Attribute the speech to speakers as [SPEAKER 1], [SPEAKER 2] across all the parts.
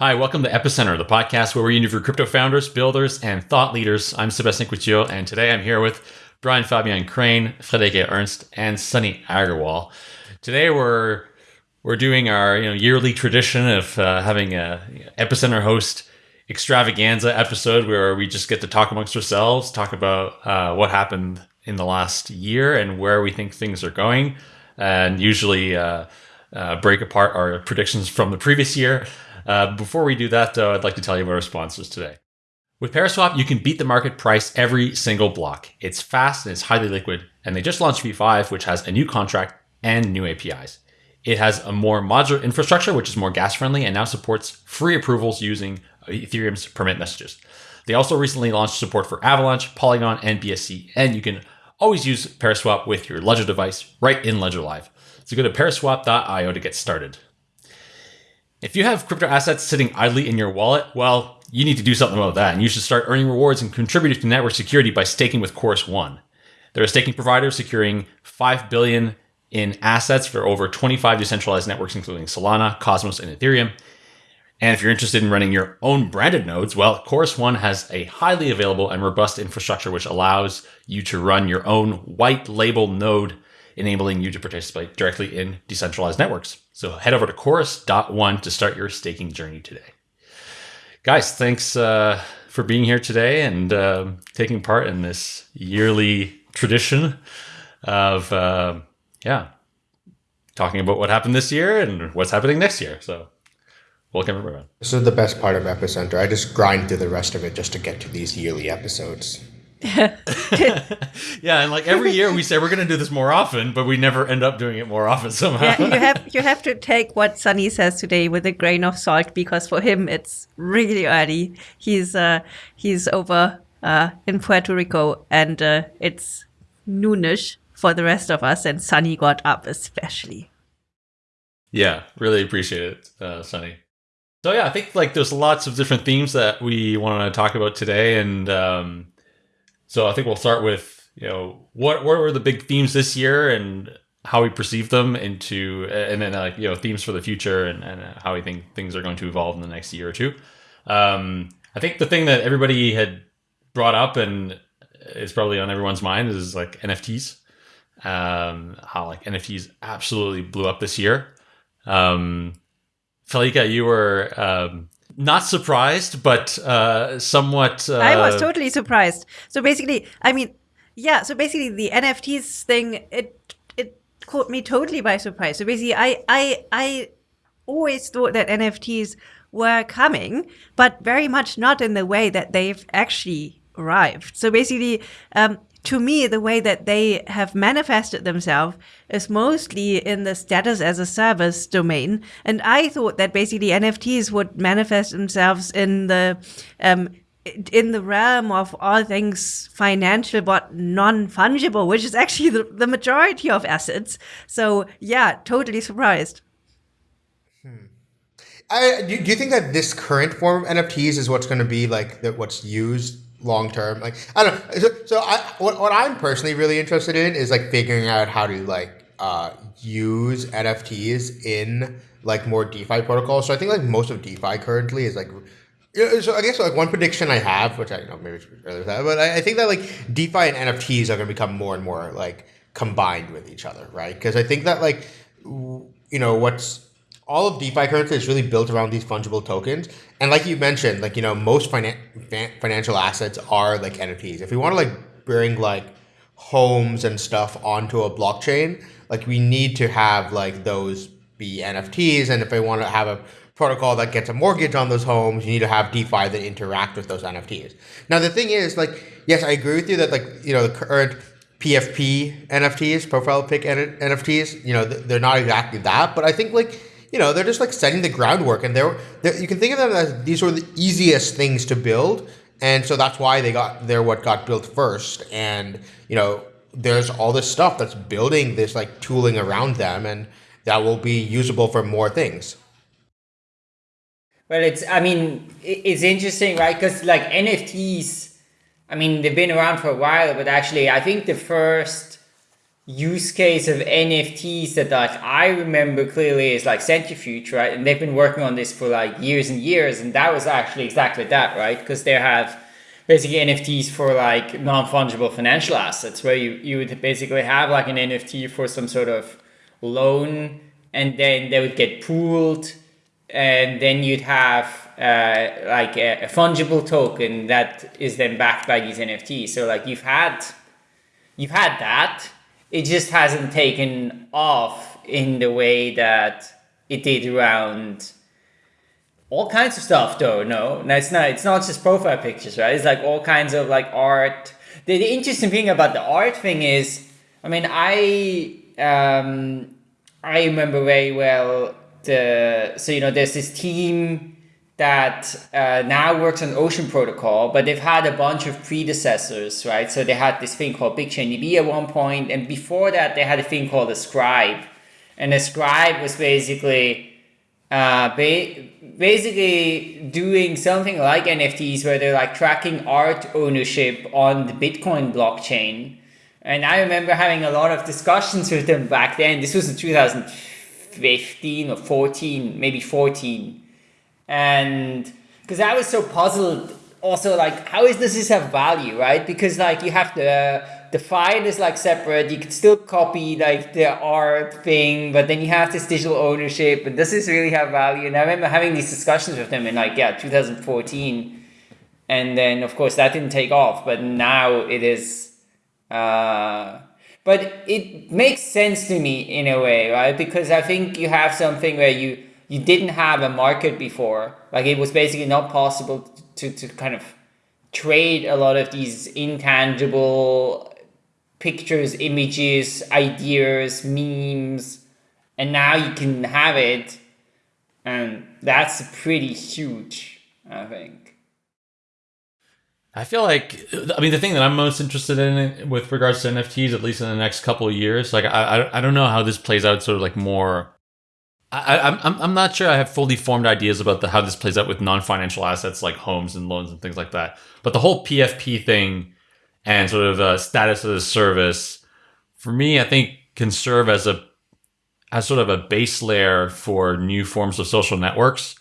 [SPEAKER 1] Hi, welcome to Epicenter, the podcast where we interview crypto founders, builders, and thought leaders. I'm Sebastian Couture, and today I'm here with Brian Fabian Crain, Friederike Ernst, and Sunny Aggarwal. Today we're we're doing our you know yearly tradition of uh, having a Epicenter host extravaganza episode where we just get to talk amongst ourselves, talk about uh, what happened in the last year and where we think things are going, and usually uh, uh break apart our predictions from the previous year. Uh, before we do that, though, I'd like to tell you about our sponsors today. With Paraswap, you can beat the market price every single block. It's fast and it's highly liquid, and they just launched V5, which has a new contract and new APIs. It has a more modular infrastructure, which is more gas friendly, and now supports free approvals using Ethereum's permit messages. They also recently launched support for Avalanche, Polygon, and BSC, and you can always use Paraswap with your Ledger device right in Ledger Live. So go to paraswap.io to get started. If you have crypto assets sitting idly in your wallet, well, you need to do something about that, and you should start earning rewards and contributing to network security by staking with Chorus One. They're a staking provider securing 5 billion in assets for over 25 decentralized networks, including Solana, Cosmos, and Ethereum. And if you're interested in running your own branded nodes, well, Chorus One has a highly available and robust infrastructure which allows you to run your own white label node enabling you to participate directly in decentralized networks. So head over to chorus.one to start your staking journey today. Guys, thanks uh, for being here today and uh, taking part in this yearly tradition of, uh, yeah, talking about what happened this year and what's happening next year. So welcome everyone.
[SPEAKER 2] This is the best part of Epicenter. I just grind through the rest of it just to get to these yearly episodes.
[SPEAKER 1] yeah, and like every year we say we're going to do this more often, but we never end up doing it more often somehow.
[SPEAKER 3] Yeah, you have you have to take what Sunny says today with a grain of salt because for him it's really early. He's uh, he's over uh, in Puerto Rico and uh, it's noonish for the rest of us, and Sunny got up especially.
[SPEAKER 1] Yeah, really appreciate it, uh, Sunny. So yeah, I think like there's lots of different themes that we want to talk about today, and um, so I think we'll start with you know what what were the big themes this year and how we perceive them into and then like you know themes for the future and, and how we think things are going to evolve in the next year or two. Um, I think the thing that everybody had brought up and is probably on everyone's mind is like NFTs. Um, how like NFTs absolutely blew up this year. Um, Felika, you were um, not surprised, but uh, somewhat. Uh,
[SPEAKER 3] I was totally surprised. So basically, I mean, yeah. So basically, the NFTs thing it it caught me totally by surprise. So basically, I I I always thought that NFTs were coming, but very much not in the way that they've actually arrived. So basically, um, to me, the way that they have manifested themselves is mostly in the status as a service domain. And I thought that basically NFTs would manifest themselves in the, um, in the realm of all things financial but non-fungible, which is actually the, the majority of assets. So yeah, totally surprised.
[SPEAKER 2] Hmm. I, do, do you think that this current form of NFTs is what's going to be like that what's used long term. Like I don't know. So, so I what, what I'm personally really interested in is like figuring out how to like uh, use NFTs in like more DeFi protocols. So I think like most of DeFi currently is like. So I guess like one prediction I have, which I you know maybe earlier that, but I, I think that like DeFi and NFTs are going to become more and more like combined with each other, right? Because I think that like you know what's all of DeFi currently is really built around these fungible tokens. And like you mentioned, like, you know, most finan- financial assets are like NFTs. If we want to like bring like homes and stuff onto a blockchain, like we need to have like those be NFTs. And if I want to have a protocol that gets a mortgage on those homes, you need to have DeFi that interact with those NFTs. Now, the thing is like, yes, I agree with you that like, you know, the current PFP NFTs, profile pic NFTs, you know, they're not exactly that, but I think like, you know, they're just like setting the groundwork, and they're, they're you can think of them as these were the easiest things to build, and so that's why they got they're what got built first, and you know, there's all this stuff that's building this like tooling around them, and that will be usable for more things.
[SPEAKER 4] Well, it's I mean it's interesting, right? Because like NFTs, I mean they've been around for a while, but actually I think the first use case of NFTs that like I remember clearly is like Centrifuge, right? And they've been working on this for like years and years, and that was actually exactly that, right? Because they have basically NFTs for like non-fungible financial assets, where you you would basically have like an NFT for some sort of loan, and then they would get pooled, and then you'd have uh, like a, a fungible token that is then backed by these NFTs. So like you've had you've had that it just hasn't taken off in the way that it did around all kinds of stuff though no? No it's not it's not just profile pictures right? It's like all kinds of like art. The, the interesting thing about the art thing is i mean i um i remember very well the so you know there's this team that uh, now works on Ocean Protocol, but they've had a bunch of predecessors, right? So they had this thing called BigChainDB at one point, and before that they had a thing called Ascribe, and Ascribe was basically uh, ba- basically doing something like NFTs where they're like tracking art ownership on the Bitcoin blockchain. And I remember having a lot of discussions with them back then. This was in 2015 or 14, maybe 14 and because I was so puzzled also like how is does this have value right? Because like you have the the file is like separate. You can still copy like the art thing but then you have this digital ownership. And does this really have value? And i remember having these discussions with them in like yeah 2014 and then of course that didn't take off but now it is uh but it makes sense to me in a way right? Because i think you have something where you you didn't have a market before. Like it was basically not possible to, to kind of trade a lot of these intangible pictures, images, ideas, memes, and now you can have it, and that's pretty huge, I think.
[SPEAKER 1] I feel like, I mean, the thing that I'm most interested in with regards to NFTs, at least in the next couple of years, like I, I, I don't know how this plays out, sort of like more I, I'm I'm not sure I have fully formed ideas about the, how this plays out with non-financial assets like homes and loans and things like that. But the whole PFP thing and sort of uh, status of the service, for me, I think can serve as a as sort of a base layer for new forms of social networks,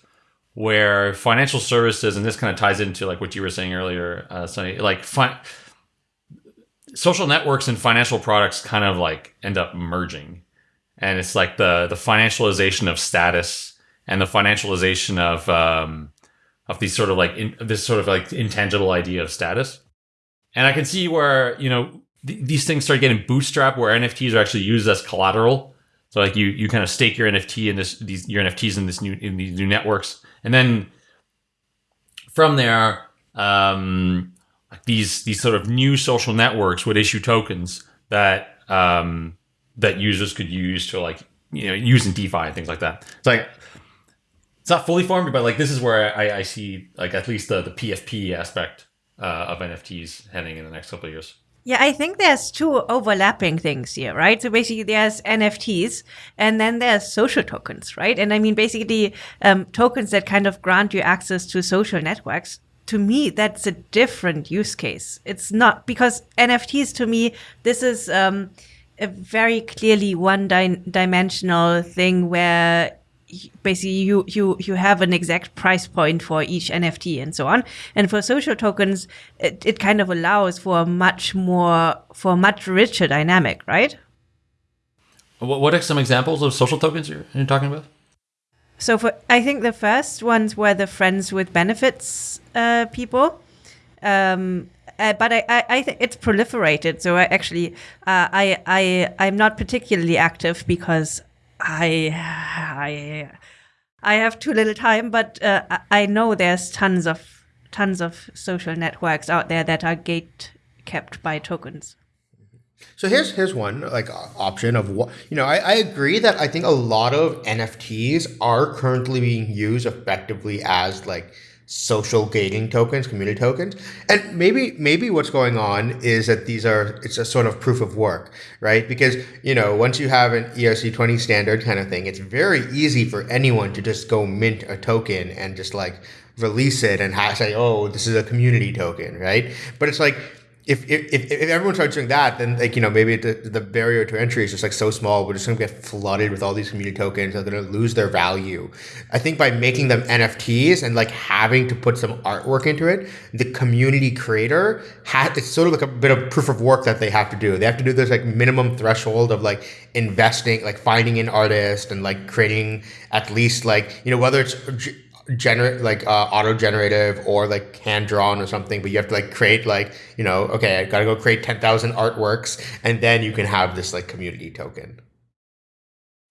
[SPEAKER 1] where financial services and this kind of ties into like what you were saying earlier, uh, Sunny, like fi- social networks and financial products kind of like end up merging and it's like the the financialization of status and the financialization of um, of these sort of like in, this sort of like intangible idea of status. And I can see where you know th- these things start getting bootstrapped, where NFTs are actually used as collateral. So like you you kind of stake your NFT in this these your NFTs in this new in these new networks, and then from there, um, these these sort of new social networks would issue tokens that um, that users could use to like you know using DeFi and things like that. It's like it's not fully formed, but like this is where I, I see like at least the the PFP aspect uh, of NFTs heading in the next couple of years.
[SPEAKER 3] Yeah, I think there's two overlapping things here, right? So basically, there's NFTs, and then there's social tokens, right? And I mean, basically, um, tokens that kind of grant you access to social networks. To me, that's a different use case. It's not because NFTs. To me, this is. Um, a very clearly one di- dimensional thing where basically you you you have an exact price point for each NFT and so on. And for social tokens, it, it kind of allows for a much more for a much richer dynamic, right?
[SPEAKER 1] What what are some examples of social tokens you're, you're talking about?
[SPEAKER 3] So for I think the first ones were the friends with benefits uh, people. Um, uh, but I, I, I think it's proliferated. So I actually, uh, I, I, I'm not particularly active because I, I, I have too little time. But uh, I know there's tons of, tons of social networks out there that are gate kept by tokens.
[SPEAKER 2] So here's here's one like option of what you know. I, I agree that I think a lot of NFTs are currently being used effectively as like social gating tokens, community tokens. And maybe maybe what's going on is that these are it's a sort of proof of work, right? Because, you know, once you have an ERC20 standard kind of thing, it's very easy for anyone to just go mint a token and just like release it and say, "Oh, this is a community token," right? But it's like if, if, if everyone starts doing that, then like you know maybe the, the barrier to entry is just like so small. We're just gonna get flooded with all these community tokens. They're gonna lose their value. I think by making them NFTs and like having to put some artwork into it, the community creator has it's sort of like a bit of proof of work that they have to do. They have to do this like minimum threshold of like investing, like finding an artist and like creating at least like you know whether it's generate like uh, auto generative or like hand drawn or something but you have to like create like you know okay i gotta go create 10000 artworks and then you can have this like community token.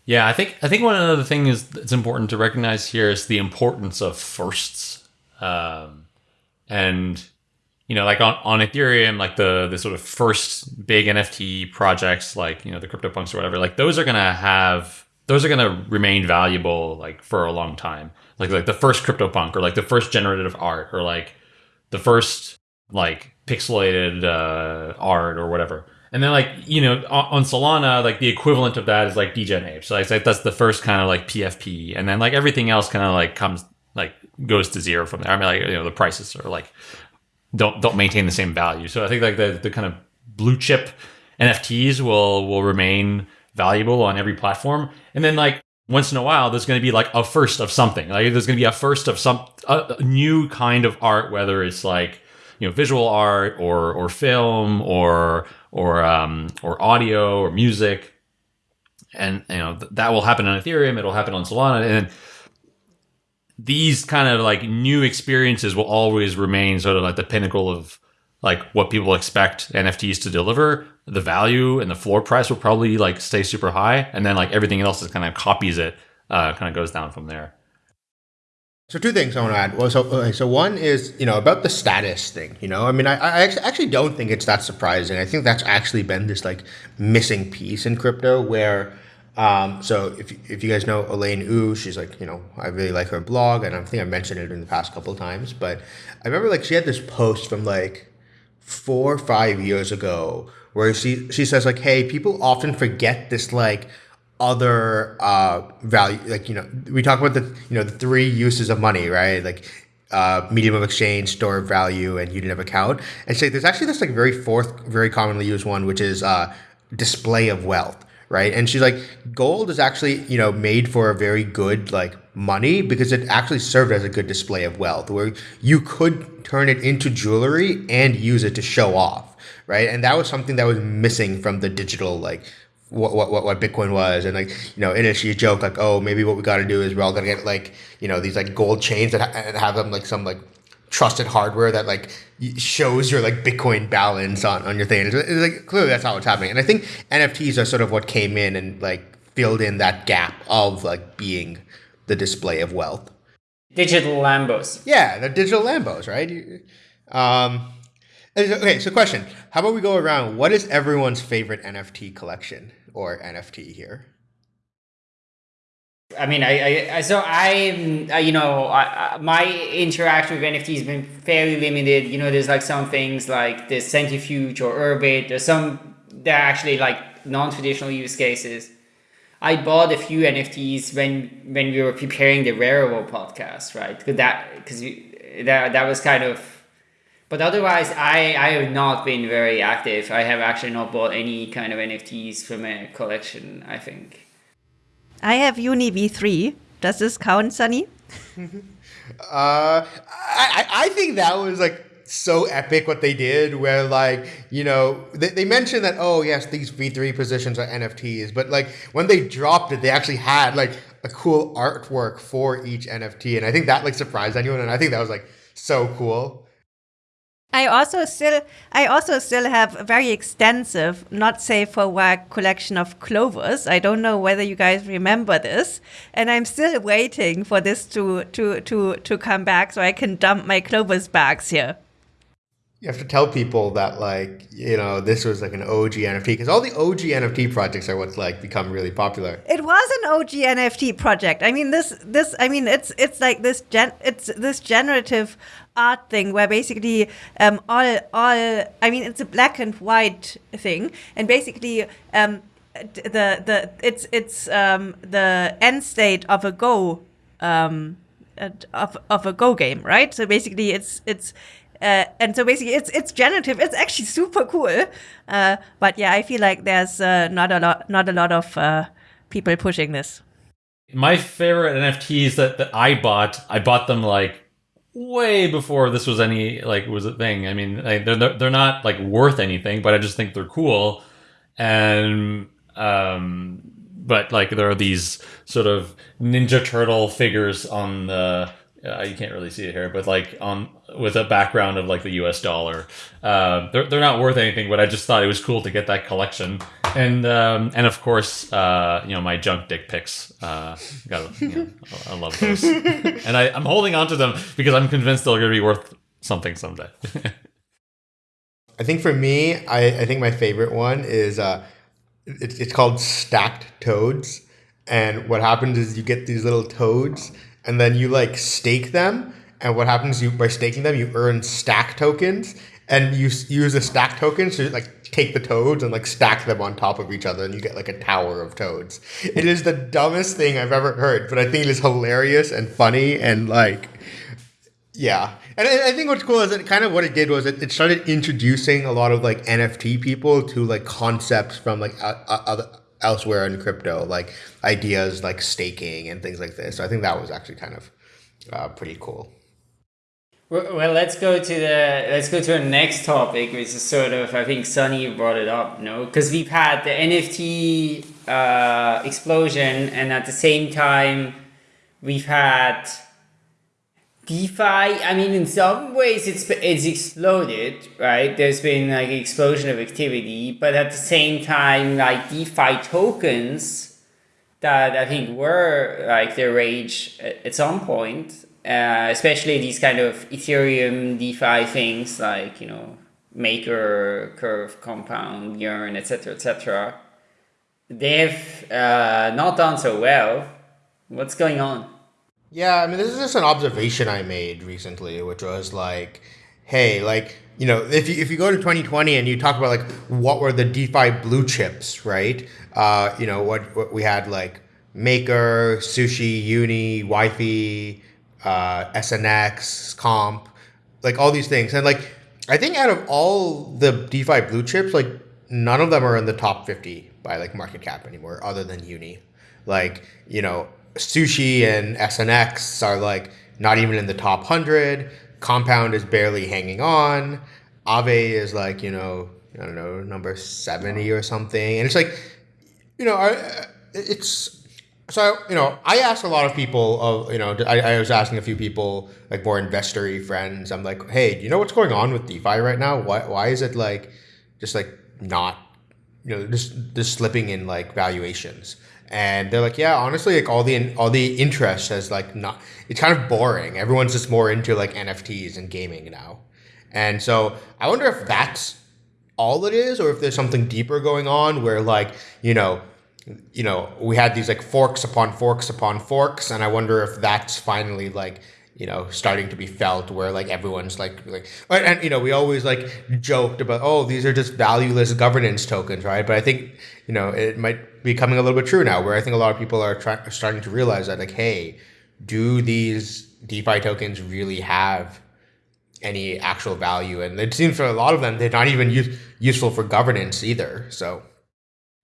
[SPEAKER 1] Yeah i think i think one of the things that's important to recognize here is the importance of firsts. Um, and you know like on, on ethereum like the the sort of first big nft projects like you know the CryptoPunks or whatever like those are gonna have those are gonna remain valuable like for a long time like like the first CryptoPunk or like the first generative art or like the first like pixelated uh, art or whatever. And then like you know on, Solana like the equivalent of that is like DegenApe. So like that's the first kind of like PFP, and then like everything else kind of like comes like goes to zero from there. I mean like you know the prices are like don't don't maintain the same value. So I think like the the kind of blue chip NFTs will will remain valuable on every platform. And then like once in a while there's going to be like a first of something. Like there's going to be a first of some a, new kind of art whether it's like you know visual art or or film or or um or audio or music. And you know th- that will happen on ethereum it'll happen on solana and these kind of like new experiences will always remain sort of like the pinnacle of like what people expect NFTs to deliver, the value and the floor price will probably like stay super high, and then like everything else is kind of copies it, uh, kind of goes down from there.
[SPEAKER 2] So two things I want to add. Well, so okay, so one is you know about the status thing. You know, I mean, I, I actually don't think it's that surprising. I think that's actually been this like missing piece in crypto where. Um, so if, if you guys know Elaine Ou, she's like, you know, I really like her blog and I think I mentioned it in the past couple of times, but I remember like she had this post from like four or five years ago where she she says like hey people often forget this like other uh value like you know we talk about the you know the three uses of money right like uh, medium of exchange, store of value, and unit of account. And so there's actually this like very fourth, very commonly used one, which is uh, display of wealth, right? And she's like, gold is actually you know made for a very good like money because it actually served as a good display of wealth, where you could turn it into jewelry and use it to show off, right? And that was something that was missing from the digital like what what what Bitcoin was, and like you know, in it she joked like, oh, maybe what we got to do is we're all gonna get like you know these like gold chains that ha- have them like some like trusted hardware that like shows your like Bitcoin balance on on your thing. It's, it's like clearly that's not what's happening, and I think NFTs are sort of what came in and like filled in that gap of like being the display of wealth.
[SPEAKER 4] Digital Lambos.
[SPEAKER 2] Yeah, the digital Lambos, right? Um, okay, so question: How about we go around? What is everyone's favorite NFT collection or NFT here?
[SPEAKER 4] I mean, I, I so I, I you know, I, my interaction with NFT has been fairly limited. You know, there's like some things like the Centrifuge or Urbit. There's some that are actually like non-traditional use cases. I bought a few NFTs when when we were preparing the Rarible podcast, right? Because that because that that was kind of. But otherwise, I I have not been very active. I have actually not bought any kind of NFTs from a collection. I think.
[SPEAKER 3] I have Uni V three. Does this count, Sunny?
[SPEAKER 2] uh, I I think that was like so epic what they did where like you know they, they mentioned that oh yes these v3 positions are nfts but like when they dropped it they actually had like a cool artwork for each nft and i think that like surprised anyone and i think that was like so cool
[SPEAKER 3] I also still I also still have a very extensive, not safe for work collection of clovers. I don't know whether you guys remember this, and I'm still waiting for this to to to to come back so I can dump my clovers bags here
[SPEAKER 2] you have to tell people that like you know this was like an OG NFT because all the OG NFT projects are what's like become really popular.
[SPEAKER 3] It was an OG NFT project. I mean this this I mean it's it's like this gen it's this generative art thing where basically um, all all I mean it's a black and white thing and basically um, the the it's it's um, the end state of a Go um, of of a Go game, right? So basically it's it's Uh, and so basically, it's it's generative. It's actually super cool. Uh, but yeah, I feel like there's uh, not a lot not a lot of uh, people pushing this.
[SPEAKER 1] My favorite NFTs that, that I bought, I bought them like way before this was any like was a thing. I mean, they're they're not like worth anything, but I just think they're cool. And um, but like there are these sort of Ninja Turtle figures on the uh, you can't really see it here, but like on with a background of like the U.S. dollar. Uh, they're they're not worth anything, but I just thought it was cool to get that collection, and um, and of course, uh, you know, my junk dick pics. Uh, got you know, I love those, and I, I'm holding on to them because I'm convinced they're going to be worth something someday.
[SPEAKER 2] I think for me, I, I think my favorite one is uh, it's it's called stacked toads, and what happens is you get these little toads and then you like stake them. And what happens you by staking them, you earn stack tokens, and you use a stack token to like take the toads and like stack them on top of each other, and you get like a tower of toads. It is the dumbest thing I've ever heard, but I think it is hilarious and funny and like. Yeah, and I think what's cool is that kind of what it did was it, started introducing a lot of like NFT people to like concepts from like other elsewhere in crypto, like ideas like staking and things like this. So I think that was actually kind of uh, pretty cool.
[SPEAKER 4] Well, let's go to the let's go to our next topic, which is sort of I think Sunny brought it up, no? Because we've had the NFT uh, explosion, and at the same time, we've had DeFi. I mean, in some ways, it's it's exploded, right? There's been like an explosion of activity, but at the same time, like DeFi tokens that I think were like the rage at, at some point, uh, especially these kind of Ethereum DeFi things like you know Maker, Curve, Compound, Yearn, etc., etc. They've uh, not done so well. What's going on?
[SPEAKER 2] Yeah, I mean, this is just an observation I made recently, which was like, hey, like, you know, if you, if you go to 2020 and you talk about like what were the DeFi blue chips, right? Uh, you know, what, what we had like Maker, Sushi, Uni, YFI, uh, SNX, Comp, like all these things. And like, I think out of all the DeFi blue chips, like none of them are in the top 50 by like market cap anymore, other than Uni. Like, you know, Sushi and SNX are like not even in the top 100. Compound is barely hanging on. Aave is like, you know, I don't know, number 70 or something. And it's like, you know, it's so you know I asked a lot of people of you know I, I was asking a few people like more investory friends. I'm like hey do you know what's going on with DeFi right now? Why why is it like just like not you know just just slipping in like valuations? And they're like yeah honestly like all the all the interest has like not it's kind of boring. Everyone's just more into like NFTs and gaming now. And so I wonder if that's all it is or if there's something deeper going on where like you know you know we had these like forks upon forks upon forks and i wonder if that's finally like you know starting to be felt where like everyone's like like and, you know we always like joked about oh these are just valueless governance tokens right? But i think you know it might be coming a little bit true now where i think a lot of people are, try- starting to realize that like hey do these defi tokens really have any actual value? And it seems for a lot of them they're not even use- useful for governance either so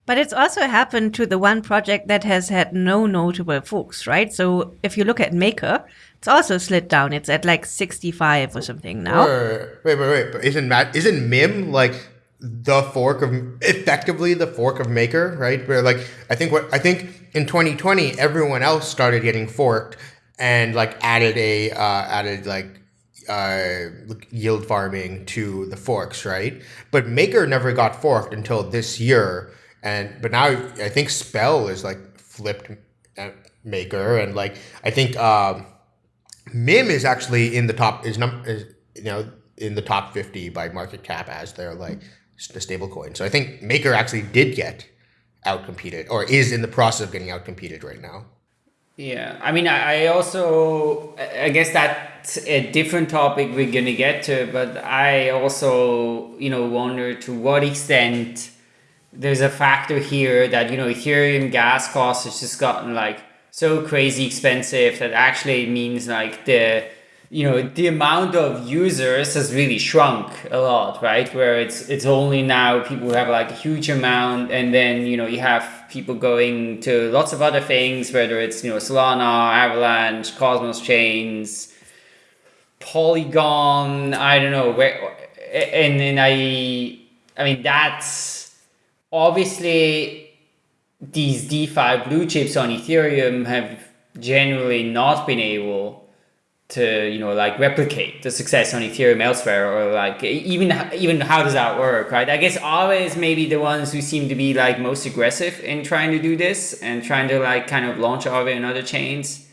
[SPEAKER 3] But it's also happened to the one project that has had no notable forks, right? So if you look at Maker, it's also slid down. It's at like 65 or something now.
[SPEAKER 2] Wait, wait, wait. Isn't Matt, isn't Mim like the fork of effectively the fork of Maker, right? Where like I think what I think in 2020 everyone else started getting forked and like added a uh, added like uh, yield farming to the forks, right? But Maker never got forked until this year, and but now I think Spell is like flipped uh, Maker, and like I think. Um, Mim is actually in the top is num is you know in the top fifty by market cap as their like the stable coin. So I think Maker actually did get outcompeted or is in the process of getting outcompeted right now.
[SPEAKER 4] Yeah, I mean, I I also, I guess that's a different topic we're gonna get to, but I also, you know, wonder to what extent there's a factor here that, you know, Ethereum gas costs has just gotten like so crazy expensive that actually means like the you know the amount of users has really shrunk a lot right? Where it's it's only now people have like a huge amount and then you know you have people going to lots of other things whether it's you know solana avalanche cosmos chains polygon i don't know where and then i i mean that's obviously these defi blue chips on ethereum have generally not been able to you know like replicate the success on Ethereum elsewhere or like even even how does that work right? I guess always maybe the ones who seem to be like most aggressive in trying to do this and trying to like kind of launch Aave and other chains.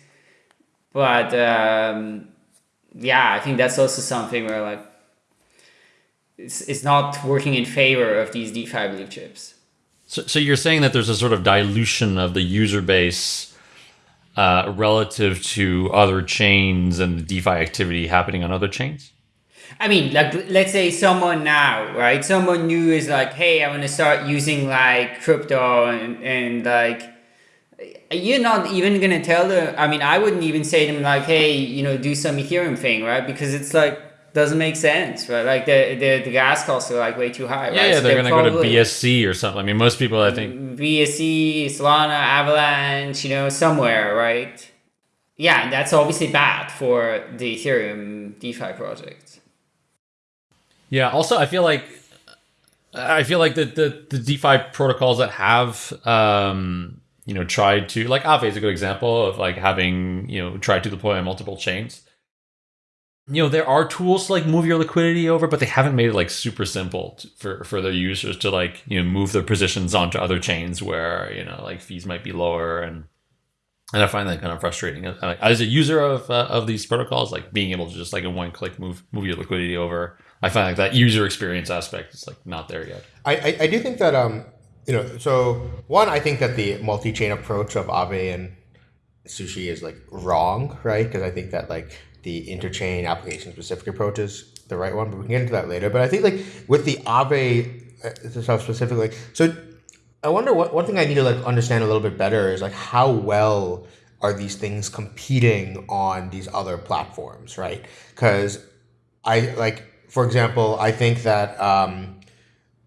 [SPEAKER 4] But um, yeah I think that's also something where like it's, it's not working in favor of these DeFi blue chips
[SPEAKER 1] so, so you're saying that there's a sort of dilution of the user base uh, relative to other chains and the DeFi activity happening on other chains?
[SPEAKER 4] I mean, like, let's say someone now, right? Someone new is like, hey, I want to start using like crypto and, and like, you're not even going to tell them. I mean, I wouldn't even say to them like, hey, you know, do some Ethereum thing, right? Because it's like, doesn't make sense, right? Like the the, the gas costs are like way too high, right?
[SPEAKER 1] Yeah, yeah so they're, they're gonna go to BSC or something. I mean, most people, I think
[SPEAKER 4] BSC, Solana, Avalanche, you know, somewhere, right? Yeah, and that's obviously bad for the Ethereum DeFi project.
[SPEAKER 1] Yeah. Also, I feel like I feel like the the, the DeFi protocols that have um, you know tried to like Aave is a good example of like having you know tried to deploy on multiple chains you know there are tools to like move your liquidity over but they haven't made it like super simple to, for for their users to like you know move their positions onto other chains where you know like fees might be lower. And and I find that kind of frustrating. As a user of uh, of these protocols like being able to just like in one click move move your liquidity over I find like that user experience aspect is like not there yet.
[SPEAKER 2] I I, I do think that um you know so one I think that the multi-chain approach of Aave and sushi is like wrong right? Because I think that like the interchain application specific approach is the right one, but we can get into that later. But I think like with the Aave uh, stuff specifically, so I wonder what one thing I need to like understand a little bit better is like how well are these things competing on these other platforms, right? Because I like, for example, I think that um,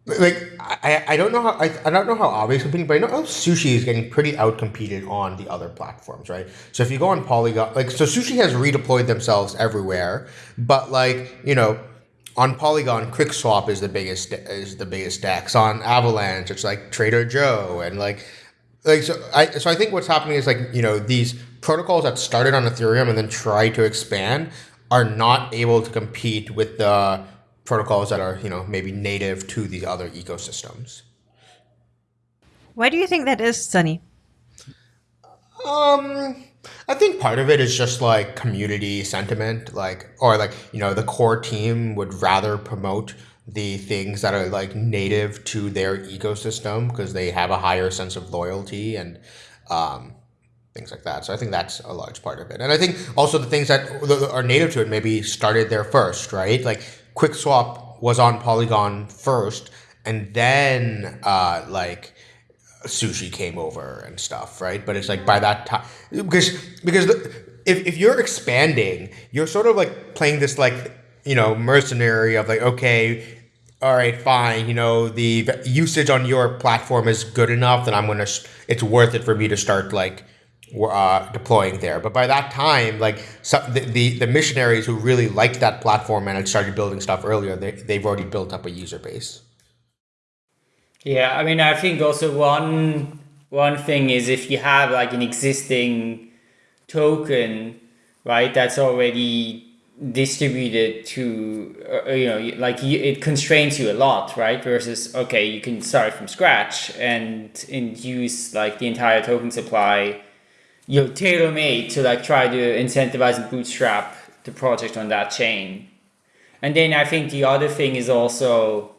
[SPEAKER 2] like I, I don't know how I, I don't know how Aave is competing, but I know Sushi is getting pretty outcompeted on the other platforms, right? So if you go on Polygon, like so Sushi has redeployed themselves everywhere, but like you know, on Polygon, QuickSwap is the biggest is the biggest DEX. On Avalanche, it's like Trader Joe and like like so I so I think what's happening is like you know these protocols that started on Ethereum and then try to expand are not able to compete with the protocols that are you know maybe native to the other ecosystems.
[SPEAKER 3] Why do you think that is, Sunny?
[SPEAKER 2] Um, I think part of it is just like community sentiment, like or like you know the core team would rather promote the things that are like native to their ecosystem because they have a higher sense of loyalty and um, things like that. So I think that's a large part of it. And I think also the things that are native to it maybe started there first, right? Like QuickSwap was on Polygon first, and then uh, like sushi came over and stuff, right? But it's like by that time because because if if you're expanding, you're sort of like playing this like you know mercenary of like okay. All right, fine. You know the usage on your platform is good enough that I'm gonna. It's worth it for me to start like uh, deploying there. But by that time, like the, the, the missionaries who really liked that platform and had started building stuff earlier, they they've already built up a user base.
[SPEAKER 4] Yeah, I mean, I think also one one thing is if you have like an existing token, right, that's already distributed to uh, you know like you, it constrains you a lot right versus okay you can start from scratch and use like the entire token supply you know, tailor made to like try to incentivize and bootstrap the project on that chain. And then I think the other thing is also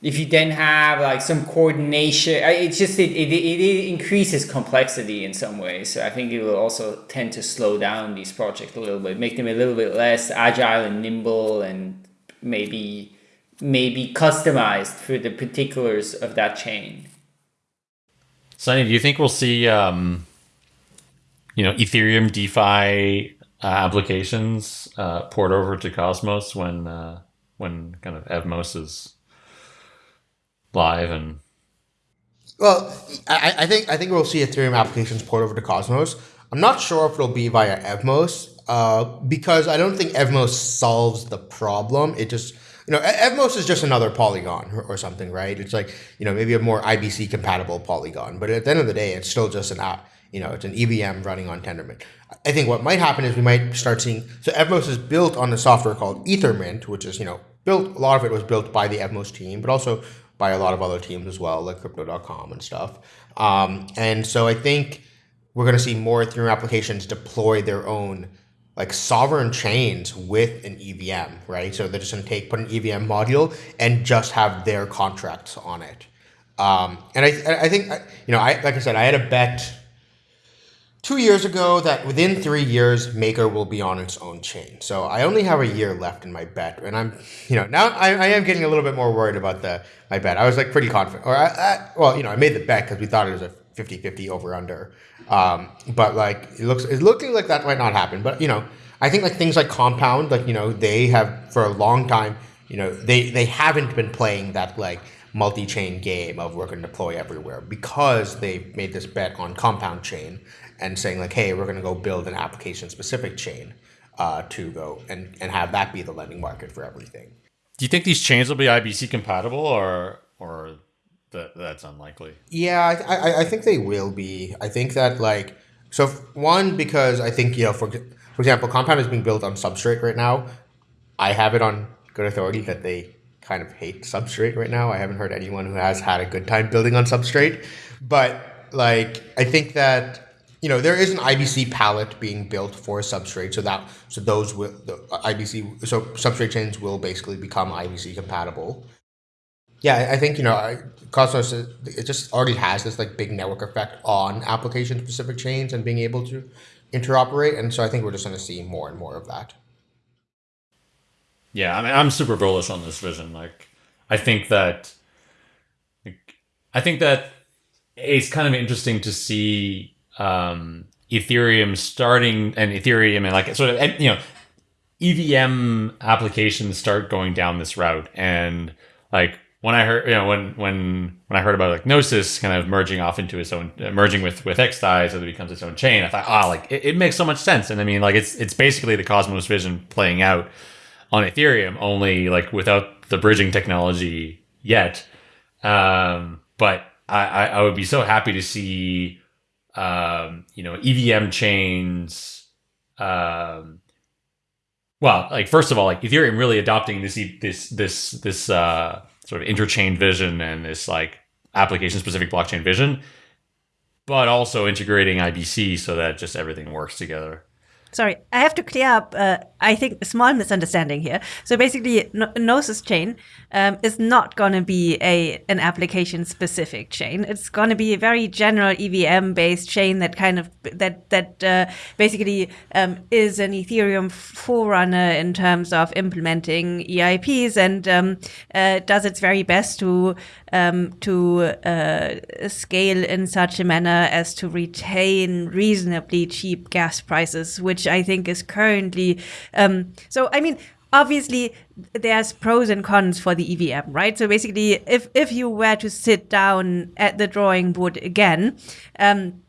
[SPEAKER 4] if you then have like some coordination, it's just it, it, it increases complexity in some ways. So I think it will also tend to slow down these projects a little bit, make them a little bit less agile and nimble, and maybe maybe customized for the particulars of that chain.
[SPEAKER 1] Sunny, do you think we'll see um, you know, Ethereum DeFi uh, applications uh, port over to Cosmos when uh, when kind of Evmos is live and
[SPEAKER 2] Well, I, I think I think we'll see Ethereum applications port over to Cosmos. I'm not sure if it'll be via Evmos uh, because I don't think Evmos solves the problem. It just you know Evmos is just another Polygon or, or something, right? It's like you know maybe a more IBC compatible Polygon, but at the end of the day, it's still just an app. You know, it's an EVM running on Tendermint. I think what might happen is we might start seeing. So Evmos is built on a software called Ethermint, which is you know built. A lot of it was built by the Evmos team, but also by a lot of other teams as well, like Crypto.com and stuff. Um, and so I think we're going to see more Ethereum applications deploy their own like sovereign chains with an EVM, right? So they're just going to take put an EVM module and just have their contracts on it. Um, and I, I think you know, I like I said, I had a bet two years ago that within three years Maker will be on its own chain. So I only have a year left in my bet, and I'm you know now I, I am getting a little bit more worried about the my bet. I was like pretty confident, or I, I, well you know I made the bet because we thought it was a 50-50 over under. Um, but like it looks it's looking like that might not happen. But you know I think like things like Compound, like you know they have for a long time you know they they haven't been playing that like multi-chain game of going to deploy everywhere because they made this bet on compound chain and saying like hey we're going to go build an application specific chain uh, to go and, and have that be the lending market for everything.
[SPEAKER 1] Do you think these chains will be ibc compatible or or that that's unlikely?
[SPEAKER 2] Yeah I, I, I think they will be. I think that like so one because i think you know for for example compound is being built on substrate right now. I have it on good authority that they kind of hate substrate right now. I haven't heard anyone who has had a good time building on substrate, but like I think that you know there is an IBC pallet being built for a substrate, so that so those will the IBC so substrate chains will basically become IBC compatible. Yeah, I think you know Cosmos it just already has this like big network effect on application specific chains and being able to interoperate, and so I think we're just going to see more and more of that.
[SPEAKER 1] Yeah, I mean, I'm super bullish on this vision. Like, I think that, like, I think that it's kind of interesting to see um, Ethereum starting and Ethereum and like sort of you know EVM applications start going down this route. And like when I heard, you know, when when when I heard about like Gnosis kind of merging off into its own, uh, merging with with XDAI so that it becomes its own chain, I thought, ah, like it, it makes so much sense. And I mean, like it's it's basically the Cosmos vision playing out on Ethereum, only like without the bridging technology yet. Um, but I, I, I would be so happy to see, um, you know, EVM chains. Um, well, like first of all, like Ethereum really adopting this this this this uh, sort of interchain vision and this like application specific blockchain vision, but also integrating IBC so that just everything works together.
[SPEAKER 3] Sorry, I have to clear up. Uh, I think a small misunderstanding here. So basically, Gno- Gnosis chain um, is not going to be a an application specific chain. It's going to be a very general EVM based chain that kind of that that uh, basically um, is an Ethereum forerunner in terms of implementing EIPs and um, uh, does its very best to um, to uh, scale in such a manner as to retain reasonably cheap gas prices, which I think is currently. Um, so, I mean, obviously, there's pros and cons for the EVM, right? So basically, if if you were to sit down at the drawing board again, um,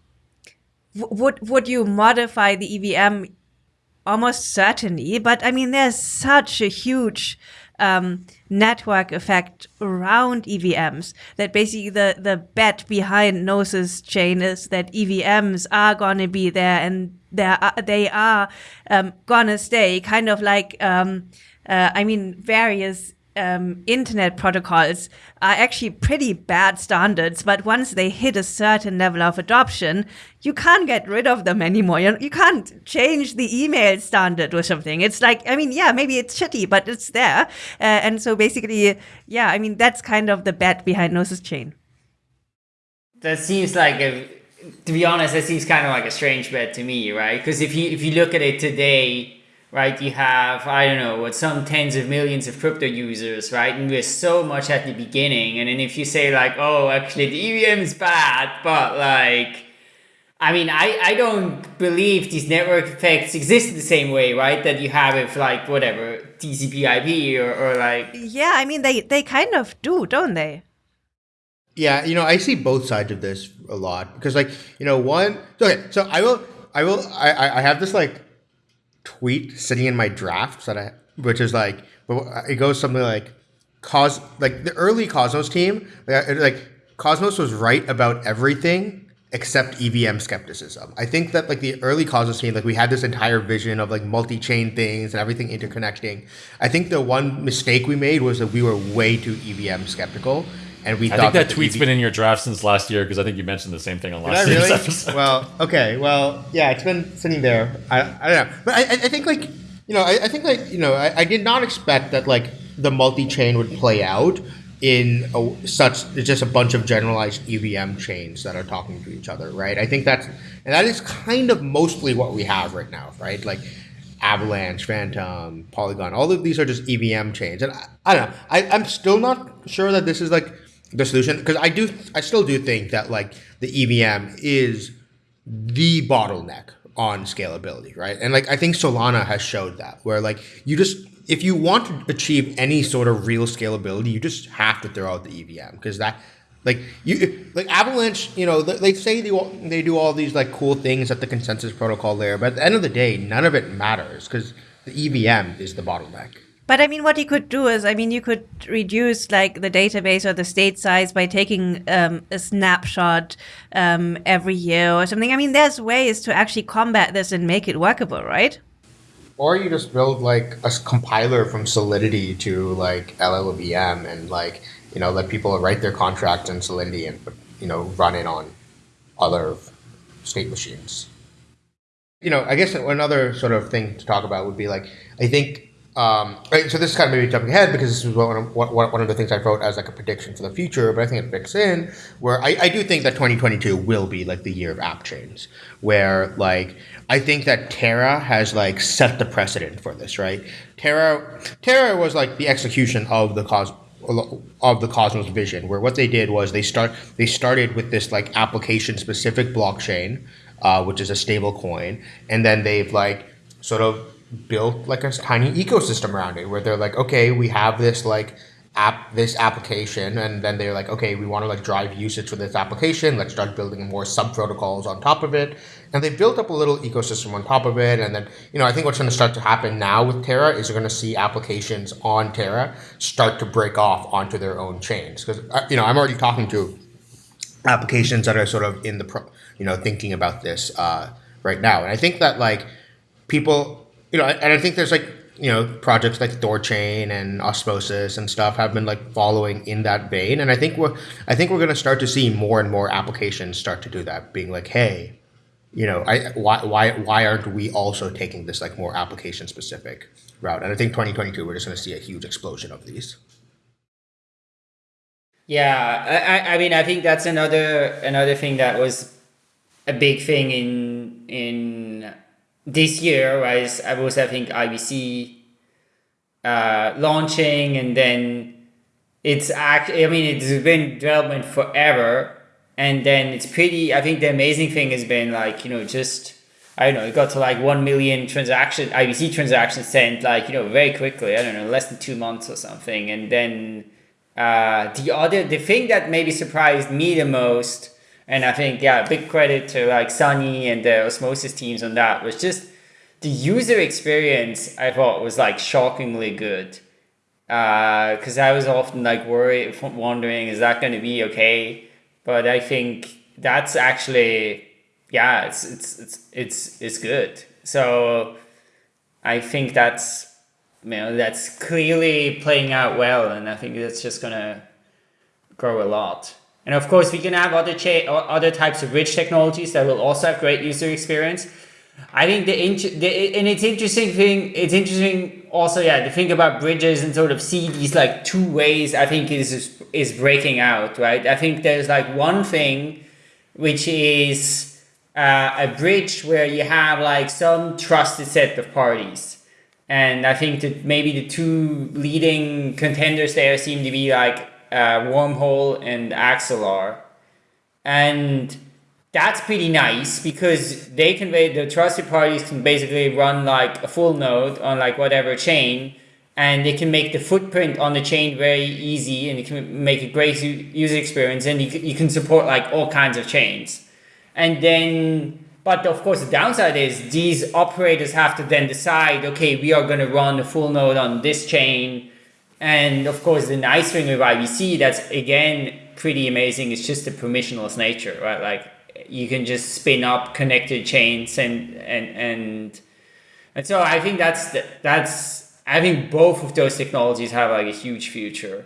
[SPEAKER 3] would would you modify the EVM? Almost certainly, but I mean, there's such a huge um, network effect around EVMs that basically the, the bet behind Gnosis chain is that EVMs are going to be there and they are, they are um, to stay kind of like, um, uh, I mean, various um, internet protocols are actually pretty bad standards, but once they hit a certain level of adoption, you can't get rid of them anymore. You, you can't change the email standard or something. It's like, I mean, yeah, maybe it's shitty, but it's there. Uh, and so basically, yeah, I mean, that's kind of the bet behind Gnosis Chain.
[SPEAKER 4] That seems like a, to be honest, that seems kind of like a strange bet to me, right? Because if you if you look at it today, right, you have I don't know what some tens of millions of crypto users, right, and we're so much at the beginning, and then if you say like, oh, actually the EVM is bad, but like I mean, I, I don't believe these network effects exist the same way, right? That you have for like whatever TCP IP or, or like.
[SPEAKER 3] Yeah, I mean they they kind of do, don't they?
[SPEAKER 2] Yeah, you know, I see both sides of this a lot because, like, you know, one. Okay, so I will, I will, I, I have this like tweet sitting in my drafts that I, which is like, it goes something like, cos like the early Cosmos team, like Cosmos was right about everything except EVM skepticism. I think that like the early Cosmos team, like we had this entire vision of like multi-chain things and everything interconnecting. I think the one mistake we made was that we were way too EVM skeptical. And we
[SPEAKER 1] I
[SPEAKER 2] thought
[SPEAKER 1] think that
[SPEAKER 2] the
[SPEAKER 1] tweet's
[SPEAKER 2] EV
[SPEAKER 1] been in your draft since last year because I think you mentioned the same thing on
[SPEAKER 2] Did
[SPEAKER 1] last year's
[SPEAKER 2] really?
[SPEAKER 1] episode.
[SPEAKER 2] well, okay. Well, yeah, it's been sitting there. I, I don't know. But I, I I think, like, you know, I, I think, like, you know, I, I did not expect that, like, the multi chain would play out in a, such just a bunch of generalized EVM chains that are talking to each other, right? I think that's, and that is kind of mostly what we have right now, right? Like, Avalanche, Fantom, Polygon, all of these are just EVM chains. And I, I don't know. I, I'm still not sure that this is like the solution because I do, I still do think that like the EVM is the bottleneck on scalability, right? And like I think Solana has showed that where like you just if you want to achieve any sort of real scalability, you just have to throw out the EVM because that like you like Avalanche, you know, they, say they they do all these like cool things at the consensus protocol layer, but at the end of the day, none of it matters because the EVM is the bottleneck.
[SPEAKER 3] But I mean, what you could do is, I mean, you could reduce like the database or the state size by taking um, a snapshot um, every year or something. I mean, there's ways to actually combat this and make it workable, right?
[SPEAKER 2] Or you just build like a compiler from Solidity to like LLVM and like you know let people write their contracts in Solidity and you know run it on other state machines. You know, I guess another sort of thing to talk about would be like I think. Um, right, so this is kind of maybe jumping ahead because this is one of, one of the things I wrote as like a prediction for the future, but I think it fits in where I, I do think that 2022 will be like the year of app chains, where like I think that Terra has like set the precedent for this, right? Terra Terra was like the execution of the cos of the Cosmos vision, where what they did was they start they started with this like application specific blockchain, uh, which is a stable coin, and then they've like sort of built like a tiny ecosystem around it, where they're like, okay, we have this like app this application and then they're like okay we want to like drive usage for this application let's start building more sub protocols on top of it. And they built up a little ecosystem on top of it and then you know i think what's going to start to happen now with terra is you're going to see applications on terra start to break off onto their own chains. Because you know i'm already talking to applications that are sort of in the pro, you know thinking about this uh, right now. And i think that like people you know and i think there's like you know projects like thorchain and osmosis and stuff have been like following in that vein. And i think we're i think we're going to start to see more and more applications start to do that being like hey you know i why why why aren't we also taking this like more application specific route? And i think 2022 we're just going to see a huge explosion of these.
[SPEAKER 4] Yeah, I- I mean, I think that's another another thing that was a big thing in in this year was I was having IBC uh, launching and then it's act. I mean, it's been development forever, and then it's pretty. I think the amazing thing has been like you know just. I don't know, it got to like 1 million transaction, IBC transactions sent like, you know, very quickly. I don't know, less than two months or something. And then uh, the other, the thing that maybe surprised me the most, and I think, yeah, big credit to like Sunny and the Osmosis teams on that, was just the user experience I thought was like shockingly good. Uh, because I was often like worried, wondering, is that going to be okay? But I think that's actually, yeah, it's, it's, it's, it's, it's good. So I think that's, you know, that's clearly playing out well. And I think that's just going to grow a lot. And of course, we can have other other types of bridge technologies that will also have great user experience. I think the, the and it's interesting thing. It's interesting also, yeah, to think about bridges and sort of see these like two ways. I think is is breaking out, right? I think there's like one thing, which is uh, a bridge where you have like some trusted set of parties. And I think that maybe the two leading contenders there seem to be like uh, Wormhole and Axelar. And that's pretty nice because they can the trusted parties can basically run like a full node on like whatever chain and they can make the footprint on the chain very easy and it can make a great user experience and you, you can support like all kinds of chains and then but of course the downside is these operators have to then decide okay we are going to run a full node on this chain and of course the nice thing with ibc that's again pretty amazing is just the permissionless nature right like you can just spin up connected chains and and and and so I think that's the, that's I think both of those technologies have like a huge future.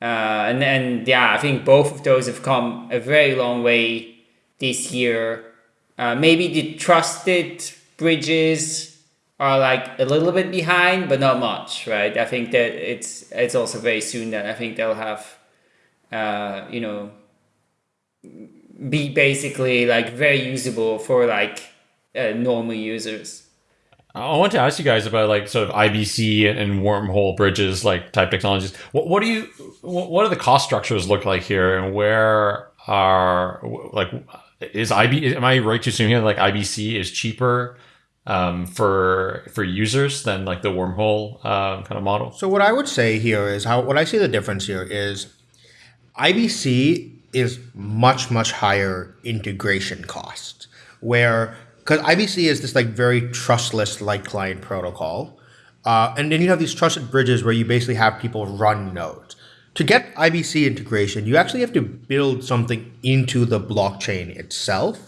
[SPEAKER 4] Uh, and and yeah, I think both of those have come a very long way this year. Uh, maybe the trusted bridges are like a little bit behind, but not much, right? I think that it's it's also very soon that I think they'll have, uh, you know, be basically like very usable for like uh, normal users.
[SPEAKER 1] I want to ask you guys about like sort of IBC and wormhole bridges, like type technologies. What, what do you, what do the cost structures look like here, and where are like is IB? Am I right to assume here like IBC is cheaper um, for for users than like the wormhole uh, kind of model?
[SPEAKER 2] So what I would say here is how what I see the difference here is IBC is much much higher integration cost where because IBC is this like very trustless light client protocol, uh, and then you have these trusted bridges where you basically have people run nodes. To get IBC integration, you actually have to build something into the blockchain itself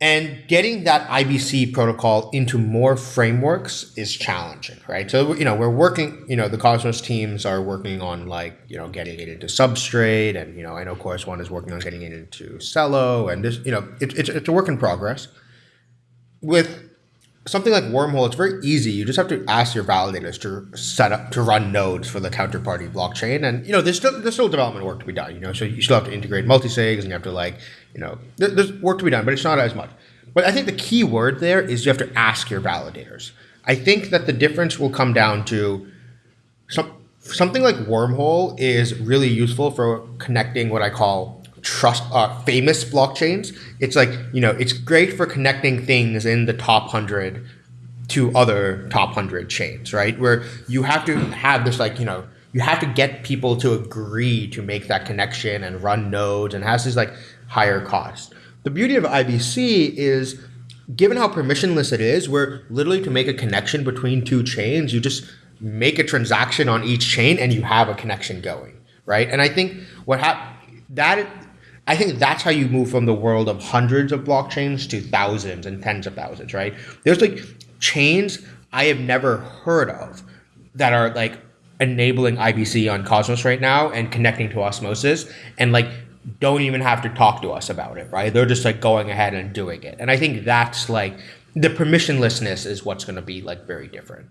[SPEAKER 2] and getting that IBC protocol into more frameworks is challenging, right? So, you know, we're working, you know, the Cosmos teams are working on like, you know, getting it into Substrate. And, you know, I know Chorus One is working on getting it into Celo. And this, you know, it, it's, it's a work in progress. With something like Wormhole, it's very easy. You just have to ask your validators to set up to run nodes for the counterparty blockchain, and you know there's still there's still development work to be done. You know, so you still have to integrate multisigs, and you have to like you know there, there's work to be done, but it's not as much. But I think the key word there is you have to ask your validators. I think that the difference will come down to some something like Wormhole is really useful for connecting what I call trust uh, famous blockchains. It's like you know it's great for connecting things in the top hundred to other top hundred chains, right? Where you have to have this like you know you have to get people to agree to make that connection and run nodes and has this like higher cost. The beauty of IBC is given how permissionless it is, where literally to make a connection between two chains, you just make a transaction on each chain and you have a connection going, right? And I think what hap- that I think that's how you move from the world of hundreds of blockchains to thousands and tens of thousands, right? There's like chains I have never heard of that are like enabling IBC on Cosmos right now and connecting to Osmosis and like don't even have to talk to us about it, right? They're just like going ahead and doing it. And I think that's like the permissionlessness is what's going to be like very different.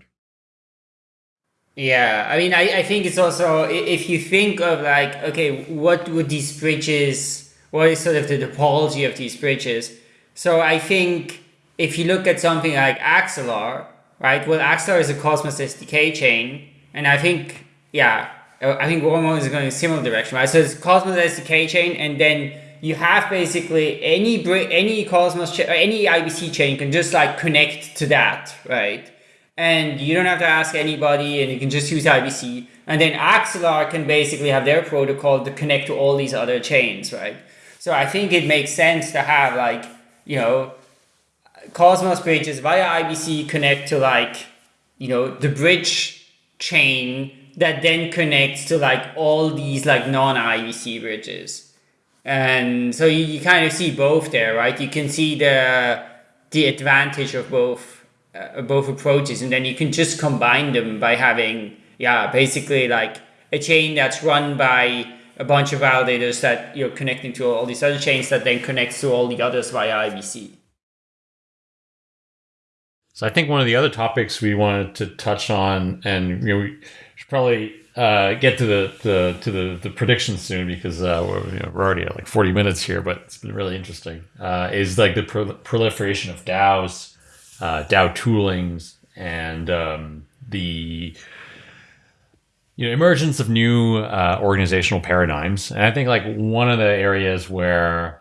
[SPEAKER 4] Yeah, I mean, I, I think it's also if you think of like, okay, what would these bridges what is sort of the topology of these bridges. So I think if you look at something like Axelar, right? Well, Axelar is a Cosmos SDK chain, and I think, yeah, I think Wormhole is going a similar direction, right? So it's Cosmos SDK chain, and then you have basically any any Cosmos cha- uh, any IBC chain can just like connect to that, right? And you don't have to ask anybody, and you can just use IBC. And then Axelar can basically have their protocol to connect to all these other chains, right? So I think it makes sense to have like, you know, Cosmos bridges via IBC connect to like, you know, the bridge chain that then connects to like all these like non-IBC bridges. And so you, you kind of see both there, right? You can see the the advantage of both uh, both approaches, and then you can just combine them by having yeah, basically like a chain that's run by a bunch of validators that you're connecting to all these other chains that then connects to all the others via IBC.
[SPEAKER 1] So I think one of the other topics we wanted to touch on, and you know, we should probably uh, get to the, the to the, the predictions soon because uh, we're, you know, we're already at like 40 minutes here, but it's been really interesting. Uh, is like the pro- proliferation of DAOs, uh, DAO toolings, and um, the you know emergence of new uh, organizational paradigms and i think like one of the areas where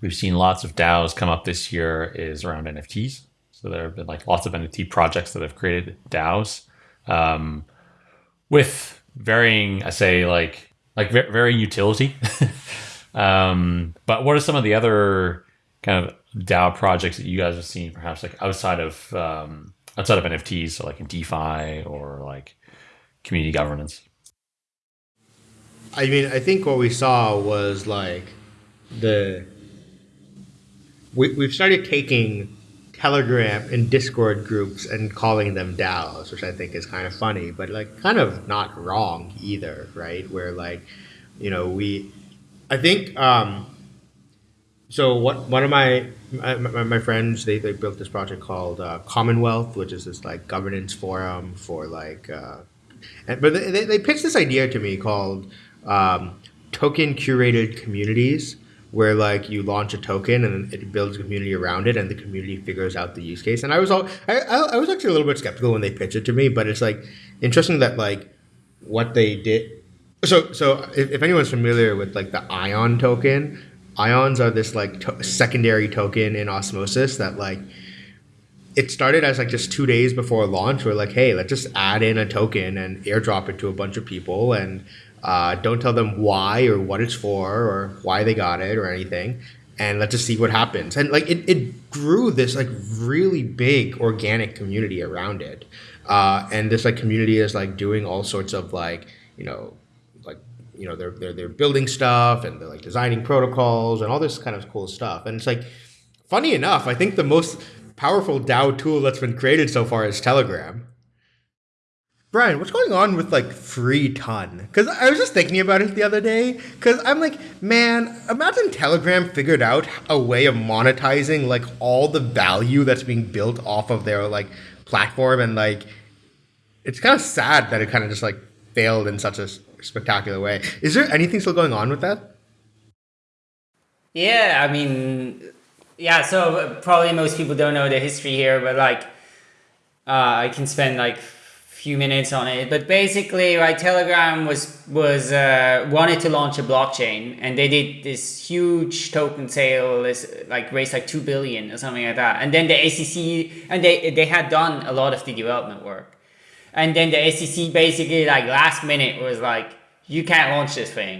[SPEAKER 1] we've seen lots of DAOs come up this year is around NFTs. So there have been like lots of NFT projects that have created DAOs um, with varying, I say, like like varying utility. um, but what are some of the other kind of DAO projects that you guys have seen, perhaps like outside of um, outside of NFTs, so like in DeFi or like community governance?
[SPEAKER 2] I mean, I think what we saw was like the we, we've started taking Telegram and Discord groups and calling them DAOs, which I think is kind of funny, but like kind of not wrong either, right? Where like, you know, we, I think, um, so what one of my my, my friends they, they built this project called uh, Commonwealth, which is this like governance forum for like, uh, and, but they, they pitched this idea to me called um, token curated communities where like you launch a token and it builds a community around it and the community figures out the use case. And i was all I, I was actually a little bit skeptical when they pitched it to me but it's like interesting that like what they did so so if, if anyone's familiar with like the ion token ions are this like to- secondary token in osmosis that like it started as like just two days before launch we're like hey let's just add in a token and airdrop it to a bunch of people and uh, don't tell them why or what it's for or why they got it or anything. And let's just see what happens. And like it, it grew this like really big organic community around it. Uh, and this like community is like doing all sorts of like, you know, like, you know, they're, they're, they're building stuff and they're like designing protocols and all this kind of cool stuff. And it's like, funny enough, I think the most powerful DAO tool that's been created so far is Telegram. Brian, what's going on with like Free TON? Because I was just thinking about it the other day. Because I'm like, man, imagine Telegram figured out a way of monetizing like all the value that's being built off of their like platform, and like, it's kind of sad that it kind of just like failed in such a spectacular way. Is there anything still going on with that?
[SPEAKER 4] Yeah, I mean, yeah. So probably most people don't know the history here, but like, uh, I can spend like few minutes on it. But basically right telegram was was uh, wanted to launch a blockchain and they did this huge token sale this like raised like 2 billion or something like that. And then the sec and they they had done a lot of the development work. And then the sec basically like last minute was like you can't launch this thing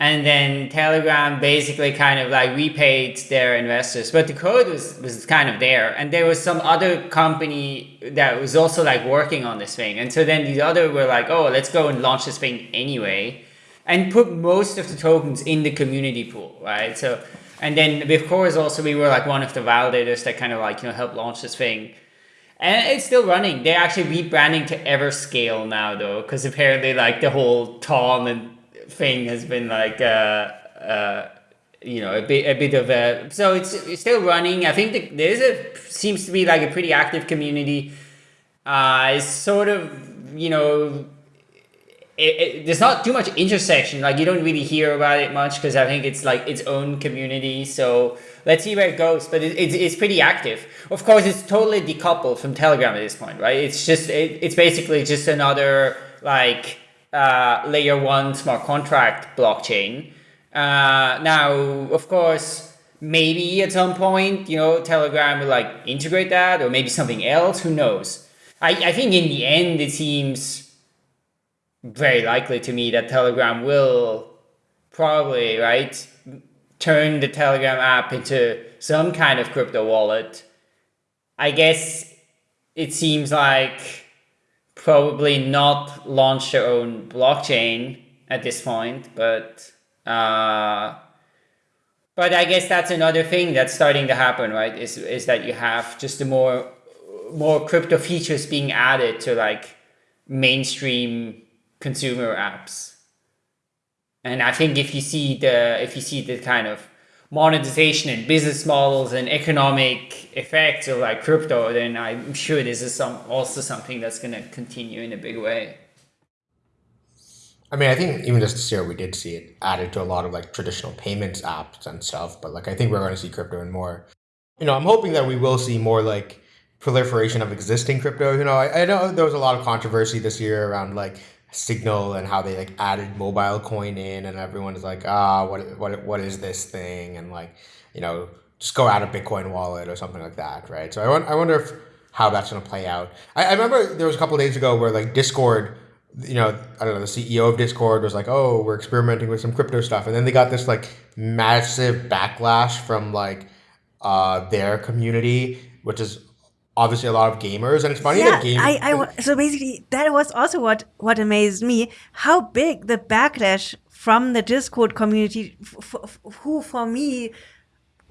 [SPEAKER 4] and then Telegram basically kind of like repaid their investors, but the code was, was kind of there. And there was some other company that was also like working on this thing. And so then the other were like, oh, let's go and launch this thing anyway and put most of the tokens in the community pool, right? So, and then with Chorus also, we were like one of the validators that kind of like, you know, helped launch this thing. And it's still running. They're actually rebranding to Everscale now though, because apparently like the whole Tom and thing has been like uh, uh, you know a bit a bit of a so it's, it's still running. I think the, there's a seems to be like a pretty active community. Uh, it's sort of you know it, it, there's not too much intersection. Like you don't really hear about it much because I think it's like its own community. So let's see where it goes. But it, it's, it's pretty active. Of course, it's totally decoupled from Telegram at this point, right? It's just it, it's basically just another like uh, layer one smart contract blockchain. Uh, now, of course, maybe at some point, you know, Telegram will like integrate that or maybe something else. Who knows? I, I think in the end, it seems very likely to me that Telegram will probably, right, turn the Telegram app into some kind of crypto wallet. I guess it seems like probably not launch their own blockchain at this point, but uh, but I guess that's another thing that's starting to happen, right? Is is that you have just the more more crypto features being added to like mainstream consumer apps. And I think if you see the if you see the kind of monetization and business models and economic effects of like crypto, then I'm sure this is some also something that's going to continue in a big way.
[SPEAKER 2] I mean, I think even just this year we did see it added to a lot of like traditional payments apps and stuff. But like, I think we're going to see crypto and more. You know, I'm hoping that we will see more like proliferation of existing crypto. You know, I, I know there was a lot of controversy this year around like Signal and how they like added MobileCoin in, and everyone is like, ah, what what what is this thing? And like, you know, just go out a Bitcoin wallet or something like that, right? So I, won- I wonder if how that's going to play out. I, I remember there was a couple days ago where like Discord, you know, I don't know, the CEO of Discord was like, "Oh, we're experimenting with some crypto stuff," and then they got this like massive backlash from like uh, their community, which is obviously a lot of gamers, and it's funny
[SPEAKER 3] yeah,
[SPEAKER 2] that game.
[SPEAKER 3] I, I, so basically, that was also what, what amazed me how big the backlash from the Discord community, who for me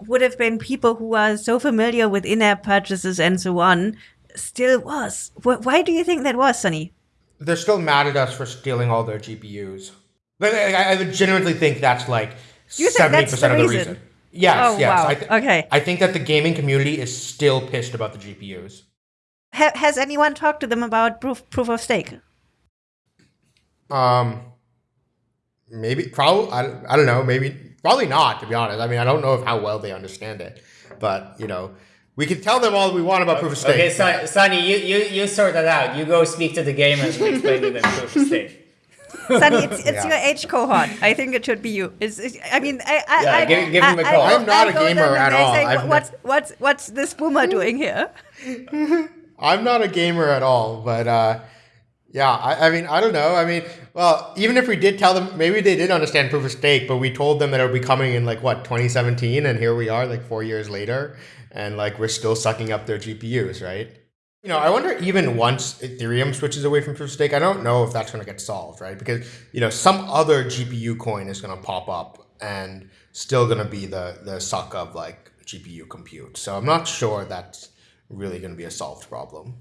[SPEAKER 3] would have been people who are so familiar with in app purchases and so on, still was. Wh- Why do you think that was, Sunny?
[SPEAKER 2] they're still mad at us for stealing all their GPUs. I, I legitimately think that's like
[SPEAKER 3] You
[SPEAKER 2] seventy percent of the
[SPEAKER 3] reason?
[SPEAKER 2] reason. Yes,
[SPEAKER 3] Oh,
[SPEAKER 2] yes.
[SPEAKER 3] wow.
[SPEAKER 2] I th-
[SPEAKER 3] Okay.
[SPEAKER 2] I think that the gaming community is still pissed about the GPUs.
[SPEAKER 3] Ha- has anyone talked to them about proof, proof of stake?
[SPEAKER 2] Um, maybe, probably, I, I don't know, maybe, probably not, to be honest. I mean, I don't know if how well they understand it, but you know, we can tell them all we want about proof of stake.
[SPEAKER 4] Okay, Son- Sunny, you, you, you sort that out. You go speak to the gamers and explain to them proof of stake.
[SPEAKER 3] Sunny, it's, it's
[SPEAKER 2] Yeah.
[SPEAKER 3] your age cohort. I think it should be you. It's, it's, I mean, I, I,
[SPEAKER 4] Yeah,
[SPEAKER 3] I,
[SPEAKER 4] give- give him a
[SPEAKER 3] I-
[SPEAKER 4] call.
[SPEAKER 3] I
[SPEAKER 2] I'm not
[SPEAKER 3] I
[SPEAKER 2] a gamer at all.
[SPEAKER 3] say, what's, what's, what's this boomer doing here?
[SPEAKER 2] I'm not a gamer at all, but uh, yeah, I, I mean, I don't know. I mean, well, even if we did tell them, maybe they did understand proof of stake, but we told them that it would be coming in like what 2017, and here we are, like four years later, and like we're still sucking up their GPUs, right? You know, I wonder even once Ethereum switches away from proof of stake, I don't know if that's going to get solved, right? Because you know, some other GPU coin is going to pop up and still going to be the the suck of like GPU compute. So I'm not sure that's really going to be a solved problem.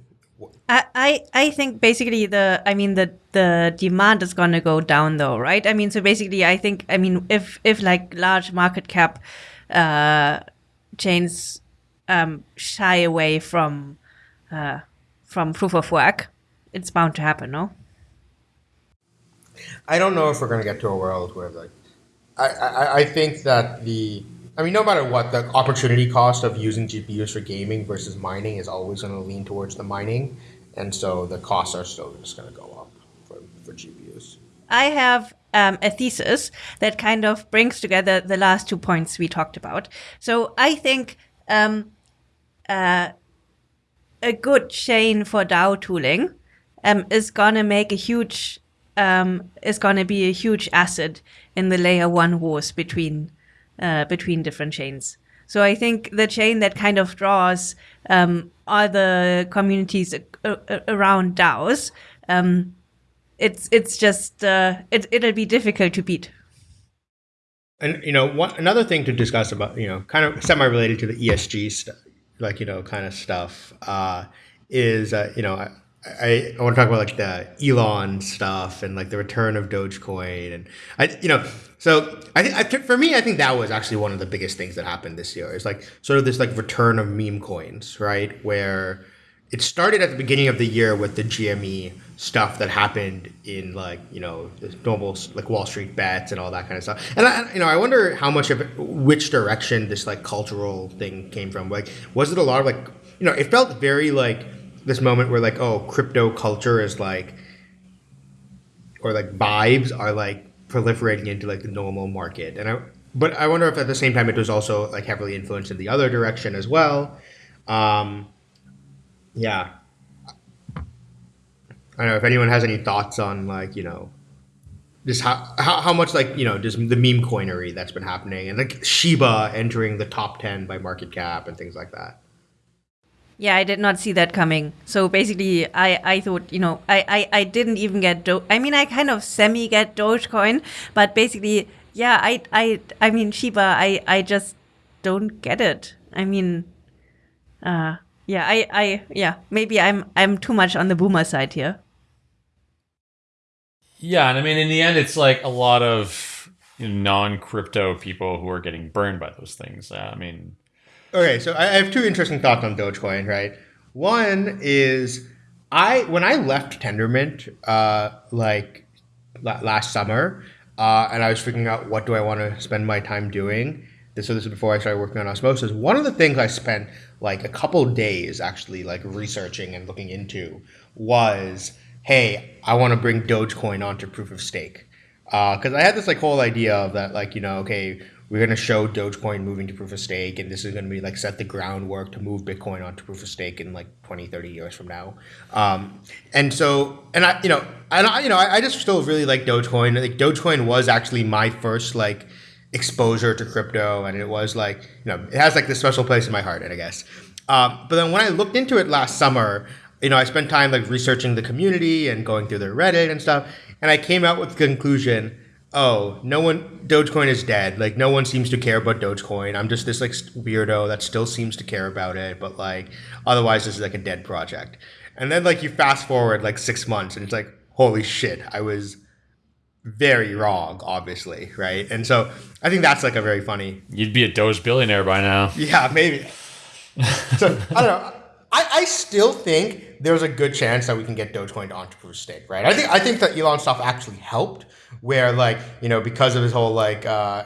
[SPEAKER 3] I, I think basically the I mean the the demand is gonna go down though, right? I mean so basically I think I mean if if like large market cap uh chains um shy away from uh from proof of work, it's bound to happen, no?
[SPEAKER 2] I don't know if we're going to get to a world where like I, I, I think that the I mean no matter what the opportunity cost of using GPUs for gaming versus mining is always going to lean towards the mining and so the costs are still just going to go up for, for GPUs.
[SPEAKER 3] I have um, a thesis that kind of brings together the last two points we talked about. So I think um, uh, a good chain for DAO tooling um, is gonna make a huge um, is gonna be a huge asset in the layer one wars between uh, between different chains. So I think the chain that kind of draws um, other communities around DAOs. Um, it's it's just uh, it it'll be difficult to beat.
[SPEAKER 2] And you know, one another thing to discuss about you know, kind of semi-related to the ESG stuff, like you know, kind of stuff, uh, is uh, you know, I, I, I want to talk about like the Elon stuff and like the return of Dogecoin, and I you know, so I think I, for me, I think that was actually one of the biggest things that happened this year. Is like sort of this like return of meme coins, right? Where it started at the beginning of the year with the GME stuff that happened in like you know normal like Wall Street bets and all that kind of stuff. And I, you know, I wonder how much of which direction this like cultural thing came from. Like, was it a lot of like you know, it felt very like this moment where like oh, crypto culture is like, or like vibes are like proliferating into like the normal market. And I, but I wonder if at the same time it was also like heavily influenced in the other direction as well. Um, yeah. I don't know if anyone has any thoughts on like you know, just how how, how much like you know just the meme coinery that's been happening and like Shiba entering the top ten by market cap and things like that.
[SPEAKER 3] Yeah, I did not see that coming. So basically, I, I thought, you know, I, I, I didn't even get Do- I mean, I kind of semi get Dogecoin, but basically, yeah, I, I, I mean, Shiba, I, I just don't get it. I mean, uh, yeah, I, I, yeah, maybe I'm, I'm too much on the boomer side here.
[SPEAKER 1] Yeah, and I mean, in the end, it's like a lot of you know, non-crypto people who are getting burned by those things. Uh, I mean,
[SPEAKER 2] Okay, so I I have two interesting thoughts on Dogecoin. Right, one is I when I left Tendermint, uh, like la- last summer, uh, and I was figuring out what do I want to spend my time doing. This, so this is before I started working on osmosis. One of the things I spent like a couple days actually like researching and looking into was, hey, I want to bring Dogecoin onto proof of stake because I had this like whole idea of that like you know okay we're going to show Dogecoin moving to proof of stake, and this is going to be like set the groundwork to move Bitcoin onto proof of stake in like 20, 30 years from now. Um, and so, and I, you know, and I, you know, I, I just still really like Dogecoin. like Dogecoin was actually my first like exposure to crypto, and it was like, you know, it has like this special place in my heart, and I guess. Um, but then when I looked into it last summer, you know, I spent time like researching the community and going through their Reddit and stuff, and I came out with the conclusion oh, no one, Dogecoin is dead. Like, no one seems to care about Dogecoin. I'm just this like weirdo that still seems to care about it, but like, otherwise, this is like a dead project. And then like you fast forward like six months, and it's like, holy shit, I was very wrong, obviously, right? And so I think that's like a very funny.
[SPEAKER 1] You'd be a Doge billionaire by now.
[SPEAKER 2] Yeah, maybe. so I don't know. I, I still think there's a good chance that we can get Dogecoin onto proof of stake, right? I think I think that Elon stuff actually helped, where like you know because of his whole like uh,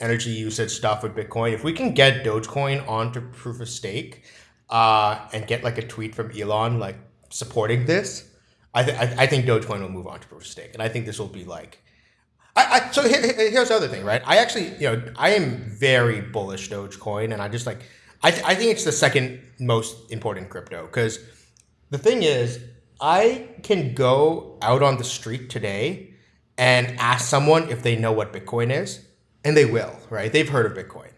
[SPEAKER 2] energy usage stuff with Bitcoin, if we can get Dogecoin onto proof of stake uh, and get like a tweet from Elon like supporting this, I, th- I, think Dogecoin will move on to proof of stake, and I think this will be like. I, I so here, here's the other thing, right? I actually, you know, I am very bullish Dogecoin, and I just like I, th- I think it's the second most important crypto because the thing is, I can go out on the street today and ask someone if they know what Bitcoin is, and they will, right? They've heard of Bitcoin.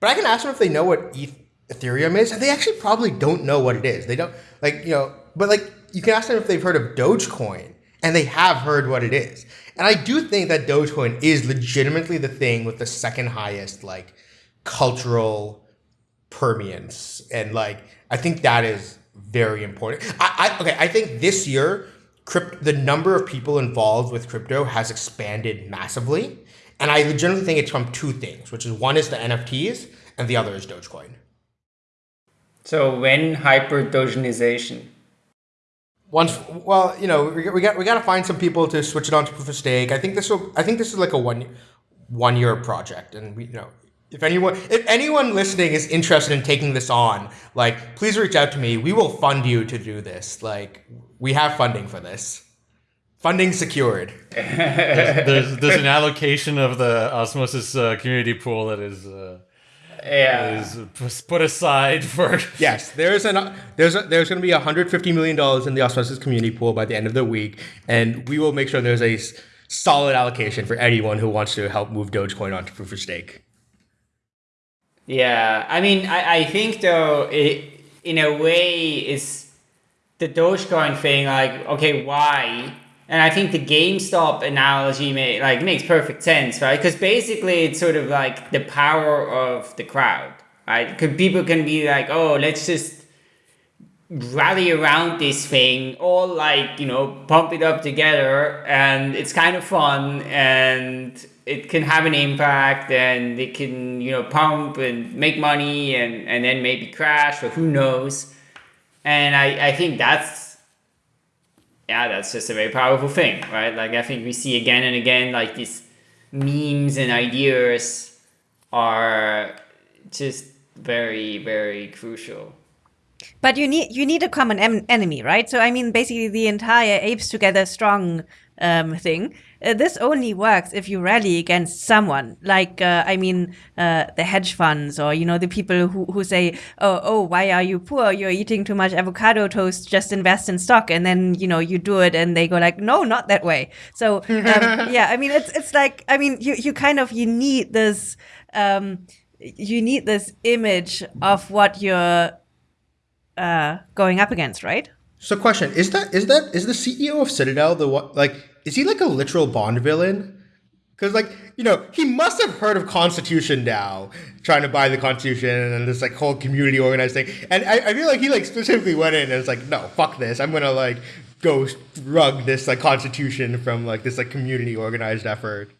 [SPEAKER 2] But I can ask them if they know what Ethereum is, and they actually probably don't know what it is. They don't, like, you know, but like, you can ask them if they've heard of Dogecoin, and they have heard what it is. And I do think that Dogecoin is legitimately the thing with the second highest, like, cultural permeance. And like i think that is very important. I, I okay i think this year crypt, the number of people involved with crypto has expanded massively. And i legitimately think it's from two things which is one is the nfts and the other is dogecoin.
[SPEAKER 4] So when hyper dogenization
[SPEAKER 2] once well you know we, we got we got to find some people to switch it on to proof of stake. I think this will i think this is like a one one year project and we you know if anyone if anyone listening is interested in taking this on like please reach out to me. We will fund you to do this. Like we have funding for this. Funding secured.
[SPEAKER 1] There's, there's an allocation of the osmosis uh, community pool that is uh,
[SPEAKER 4] yeah
[SPEAKER 1] is put aside for
[SPEAKER 2] yes there's an there's a, there's going to be 150 million dollars in the osmosis community pool by the end of the week and we will make sure there's a solid allocation for anyone who wants to help move dogecoin onto proof of stake
[SPEAKER 4] yeah, I mean, I, I think though, it, in a way, is the Dogecoin thing like, okay, why? And I think the GameStop analogy may, like makes perfect sense, right? Because basically, it's sort of like the power of the crowd, right? Because people can be like, oh, let's just rally around this thing, all like you know, pump it up together, and it's kind of fun, and it can have an impact and it can you know pump and make money and and then maybe crash or who knows and i i think that's yeah that's just a very powerful thing right like i think we see again and again like these memes and ideas are just very very crucial
[SPEAKER 3] but you need you need a common em- enemy right so i mean basically the entire apes together strong um, thing. Uh, this only works if you rally against someone, like uh, I mean, uh, the hedge funds, or you know, the people who, who say, "Oh, oh, why are you poor? You're eating too much avocado toast. Just invest in stock." And then you know you do it, and they go like, "No, not that way." So um, yeah, I mean, it's it's like I mean, you you kind of you need this. Um, you need this image of what you're uh, going up against, right?
[SPEAKER 2] So, question is that is that is the CEO of Citadel the what like is he like a literal Bond villain? Because like you know he must have heard of Constitution DAO, trying to buy the Constitution and this like whole community organized thing. And I, I feel like he like specifically went in and was like, no, fuck this. I'm gonna like go rug this like Constitution from like this like community organized effort.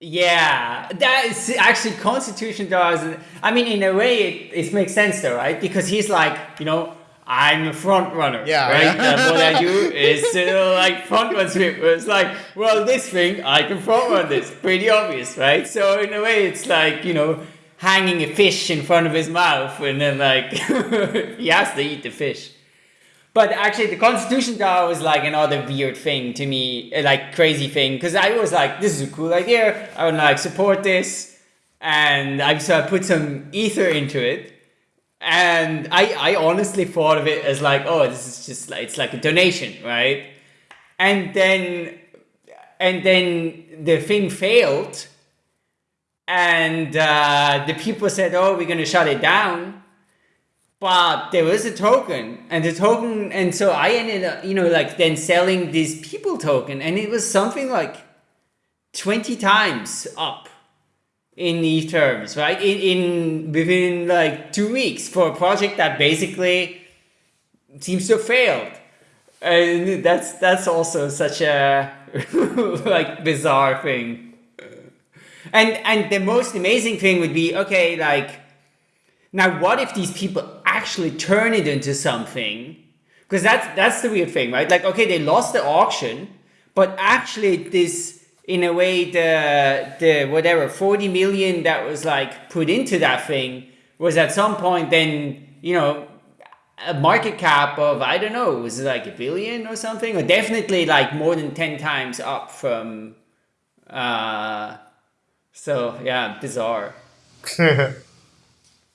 [SPEAKER 4] Yeah, that is actually Constitution does. I mean, in a way, it, it makes sense though, right? Because he's like, you know, I'm a front runner.
[SPEAKER 2] Yeah.
[SPEAKER 4] Right? and what I do is still like front run sweep. It's like, well, this thing, I can front run this. Pretty obvious, right? So in a way, it's like, you know, hanging a fish in front of his mouth and then like, he has to eat the fish. But actually, the Constitution DAO was like another weird thing to me, eh, like crazy thing, because I was like, this is a cool idea. I would like support this, and I so I put some ether into it, and I I honestly thought of it as like, oh, this is just like it's like a donation, right? And then and then the thing failed, and uh, the people said, oh, we're gonna shut it down. But there was a token and the token and so i ended up you know like then selling this people token and it was something like 20 times up in these terms right? In, in within like two weeks for a project that basically seems to have failed. And that's that's also such a like bizarre thing. And and the most amazing thing would be okay like now what if these people actually turn it into something? Because that's that's the weird thing right? Like okay they lost the auction but actually this in a way the the whatever 40 million that was like put into that thing was at some point then you know a market cap of i don't know was it like a billion or something or definitely like more than 10 times up from uh so yeah bizarre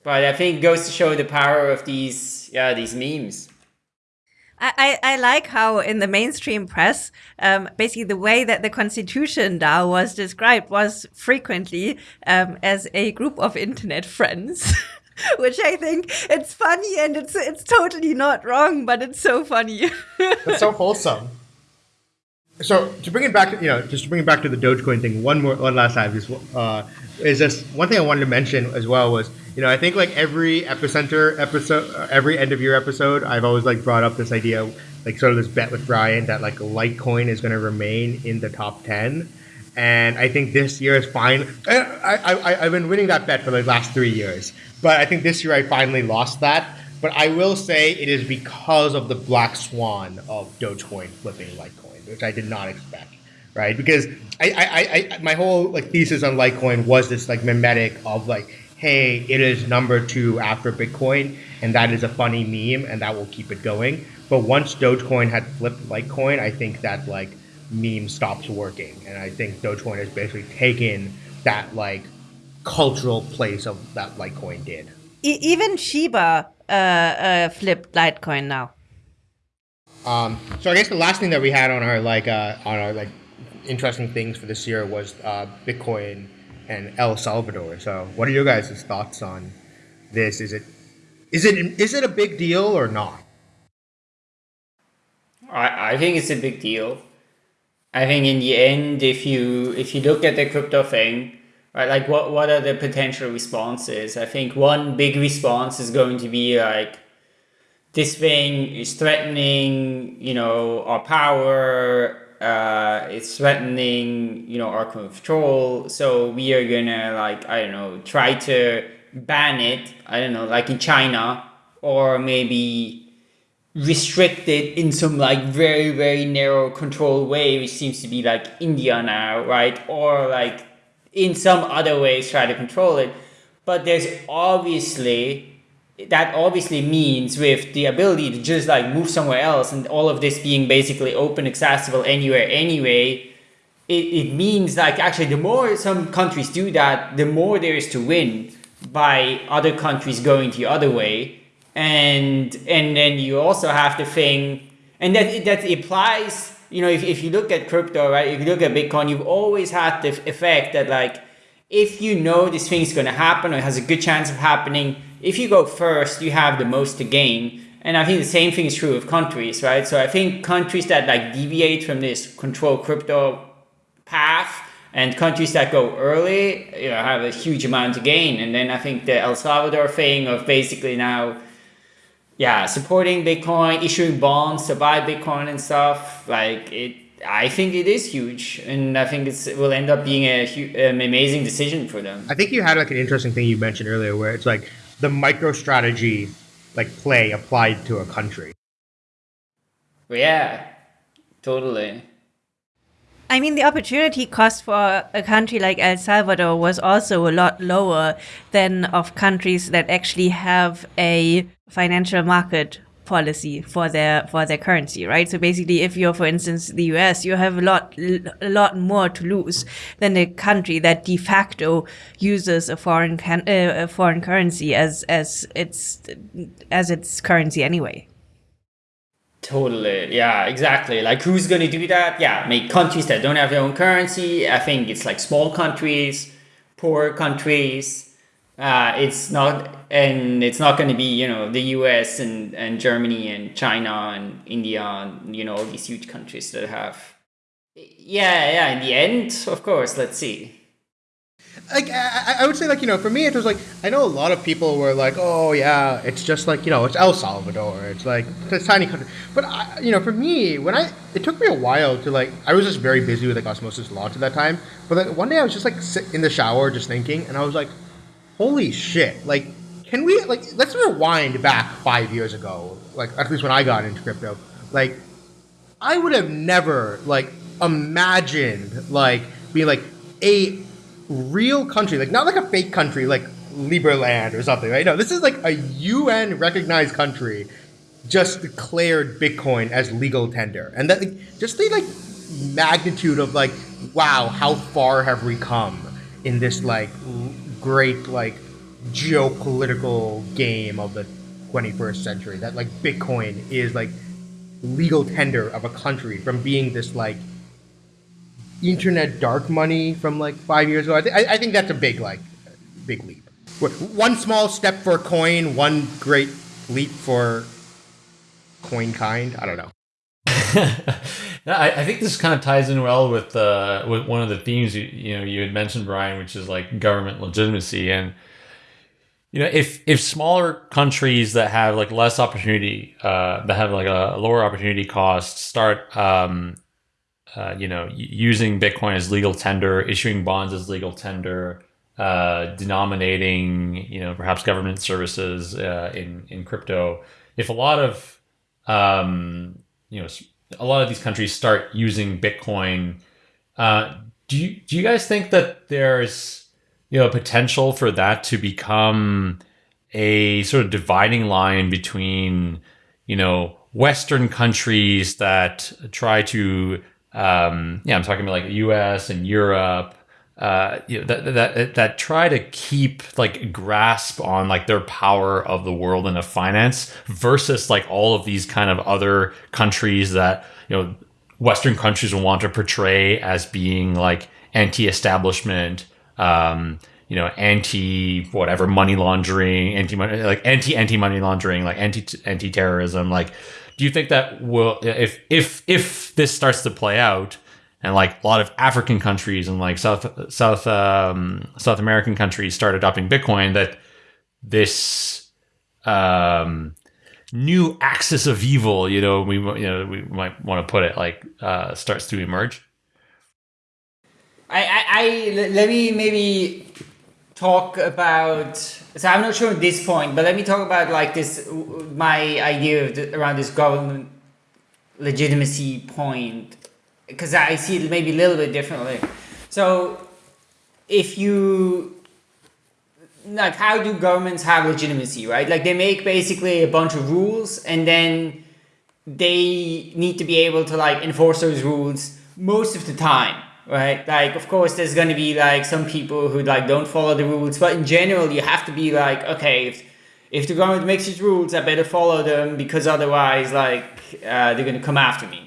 [SPEAKER 4] But I think it goes to show the power of these, yeah, these memes.
[SPEAKER 3] I, I like how in the mainstream press, um, basically the way that the Constitution DAO was described was frequently um, as a group of internet friends. Which I think it's funny and it's it's totally not wrong, but it's so funny.
[SPEAKER 2] it's so wholesome. So to bring it back, you know, just to bring it back to the Dogecoin thing, one more, one last time is, uh, is just one thing I wanted to mention as well was, you know, I think like every epicenter episode, every end of year episode, I've always like brought up this idea, like sort of this bet with Brian that like Litecoin is going to remain in the top ten, and I think this year is fine. I, I, I've been winning that bet for the last three years, but I think this year I finally lost that. But I will say it is because of the black swan of Dogecoin flipping Litecoin which I did not expect, right? Because I, I, I, my whole like thesis on Litecoin was this like mimetic of like, hey, it is number two after Bitcoin, and that is a funny meme, and that will keep it going. But once Dogecoin had flipped Litecoin, I think that like meme stops working, and I think Dogecoin has basically taken that like cultural place of that Litecoin did.
[SPEAKER 3] even Shiba uh, uh, flipped Litecoin now.
[SPEAKER 2] Um, so I guess the last thing that we had on our like uh, on our like interesting things for this year was uh, Bitcoin and El Salvador. So what are your guys' thoughts on this? Is it is it is it a big deal or not?
[SPEAKER 4] I, I think it's a big deal. I think in the end, if you if you look at the crypto thing, right, like what what are the potential responses? I think one big response is going to be like this thing is threatening, you know, our power. Uh, it's threatening, you know, our control. So we are gonna like I don't know, try to ban it. I don't know, like in China, or maybe restrict it in some like very very narrow control way, which seems to be like India now, right? Or like in some other ways try to control it. But there's obviously that obviously means with the ability to just like move somewhere else and all of this being basically open accessible anywhere anyway it, it means like actually the more some countries do that the more there is to win by other countries going the other way. And and then you also have the thing and that that applies you know if, if you look at crypto right if you look at bitcoin you've always had the effect that like if you know this thing is going to happen or has a good chance of happening if you go first, you have the most to gain. And I think the same thing is true of countries, right? So I think countries that like deviate from this control crypto path and countries that go early you know, have a huge amount to gain. And then I think the El Salvador thing of basically now, yeah, supporting Bitcoin, issuing bonds to buy Bitcoin and stuff, like it, I think it is huge, and I think it will end up being a, an amazing decision for them.
[SPEAKER 2] I think you had like an interesting thing you mentioned earlier, where it's like the MicroStrategy like play applied to a country.
[SPEAKER 4] Yeah, totally.
[SPEAKER 3] I mean, the opportunity cost for a country like El Salvador was also a lot lower than of countries that actually have a financial market policy for their for their currency, right? So basically, if you're, for instance, the U.S., you have a lot a lot more to lose than a country that de facto uses a foreign can, uh, a foreign currency as as its as its currency anyway.
[SPEAKER 4] Totally. Yeah, exactly. Like who's going to do that? Yeah, make countries that don't have their own currency. I think it's like small countries, poor countries. Uh, it's not, and it's not going to be, you know, the US and, and Germany and China and India and, you know, all these huge countries that have. Yeah, yeah, in the end, of course, let's see
[SPEAKER 2] like I, I, would say like you know for me it was like I know a lot of people were like oh yeah it's just like you know it's El Salvador it's like it's a tiny country but I, you know for me when I it took me a while to like I was just very busy with like osmosis launch at that time but like one day I was just like sit in the shower just thinking and I was like holy shit. Like can we like let's rewind back five years ago like at least when I got into crypto. Like I would have never like imagined like being like a real country, like not like a fake country, like Liberland or something, right? No, this is like a UN recognized country just declared Bitcoin as legal tender, and that like, just the like magnitude of like, wow, how far have we come in this like great like geopolitical game of the 21st century? That like Bitcoin is like legal tender of a country from being this like internet dark money from like five years ago. I, th- I think that's a big like big leap. One small step for a coin, one great leap for coin kind. I don't know.
[SPEAKER 1] I, I, think this kind of ties in well with uh, with one of the themes you you know you had mentioned, Brian, which is like government legitimacy and you know if if smaller countries that have like less opportunity uh, that have like a lower opportunity cost start um, uh, you know, using Bitcoin as legal tender, issuing bonds as legal tender, uh, denominating, you know, perhaps government services uh, in in crypto. If a lot of, um, you know, a lot of these countries start using Bitcoin, uh, do you do you guys think that there's you know potential for that to become a sort of dividing line between you know Western countries that try to um, yeah, I'm talking about like the U.S. and Europe. Uh, you know, that that that try to keep like grasp on like their power of the world and of finance versus like all of these kind of other countries that you know Western countries will want to portray as being like anti-establishment, um, you know, anti whatever money laundering, anti money like anti anti money laundering, like anti anti terrorism, like do you think that will if if if this starts to play out and like a lot of African countries and like South South um, South American countries start adopting Bitcoin that this um, new axis of evil, you know, we you know we might want to put it like uh, starts to emerge.
[SPEAKER 4] I, I, I let me maybe talk about so i'm not sure at this point but let me talk about like this my idea the, around this government legitimacy point because i see it maybe a little bit differently so if you like how do governments have legitimacy right like they make basically a bunch of rules and then they need to be able to like enforce those rules most of the time right? Like, of course, there's going to be like some people who like don't follow the rules, but in general, you have to be like, okay, if, if the government makes these rules, I better follow them because otherwise, like, uh, they're going to come after me.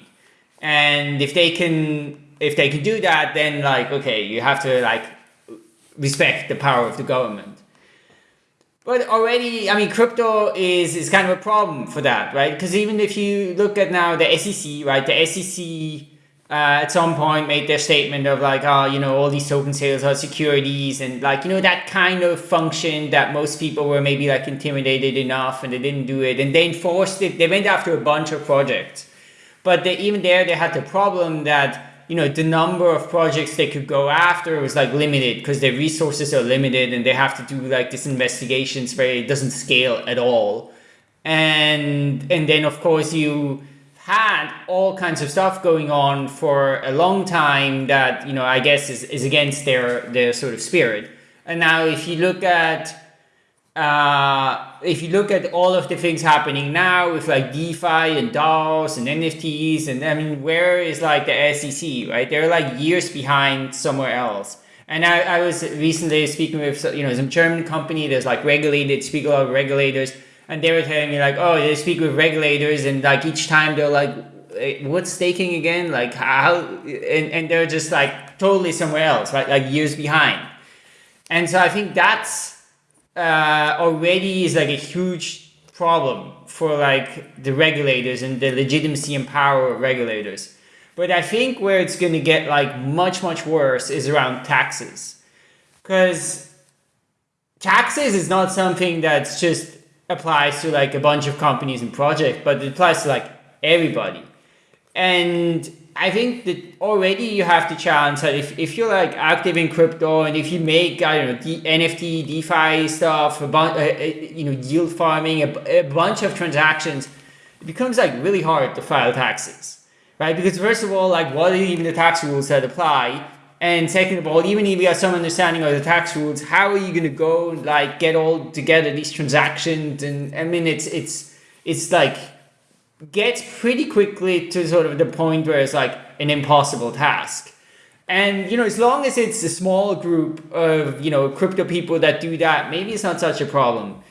[SPEAKER 4] And if they can, if they can do that, then like, okay, you have to like respect the power of the government. But already, I mean, crypto is, is kind of a problem for that, right? Because even if you look at now the SEC, right, the SEC uh, at some point made their statement of like, oh, you know, all these token sales are securities and like, you know, that kind of function that most people were maybe like intimidated enough and they didn't do it. And they enforced it. They went after a bunch of projects. But they, even there, they had the problem that, you know, the number of projects they could go after was like limited because their resources are limited and they have to do like this investigations where it doesn't scale at all. And, and then of course you, had all kinds of stuff going on for a long time that you know I guess is, is against their their sort of spirit. And now if you look at uh, if you look at all of the things happening now with like DeFi and DAOs and NFTs, and I mean, where is like the SEC, right? They're like years behind somewhere else. And I, I was recently speaking with you know some German company that's like regulated, speak a lot of regulators, and they were telling me like, oh, they speak with regulators, and like each time they're like, what's staking again? Like how? And, and they're just like totally somewhere else, right? Like years behind. And so I think that's uh, already is like a huge problem for like the regulators and the legitimacy and power of regulators. But I think where it's going to get like much much worse is around taxes, because taxes is not something that's just applies to like a bunch of companies and projects, but it applies to like everybody. And I think that already you have to challenge that if, if you're like active in crypto and if you make I don't know the NFT DeFi stuff, a bunch, uh, uh, you know yield farming, a, a bunch of transactions, it becomes like really hard to file taxes, right? Because first of all, like what are even the tax rules that apply? And second of all, even if you have some understanding of the tax rules, how are you going to go like get all together these transactions? And I mean, it's it's it's like gets pretty quickly to sort of the point where it's like an impossible task. And you know, as long as it's a small group of you know crypto people that do that, maybe it's not such a problem.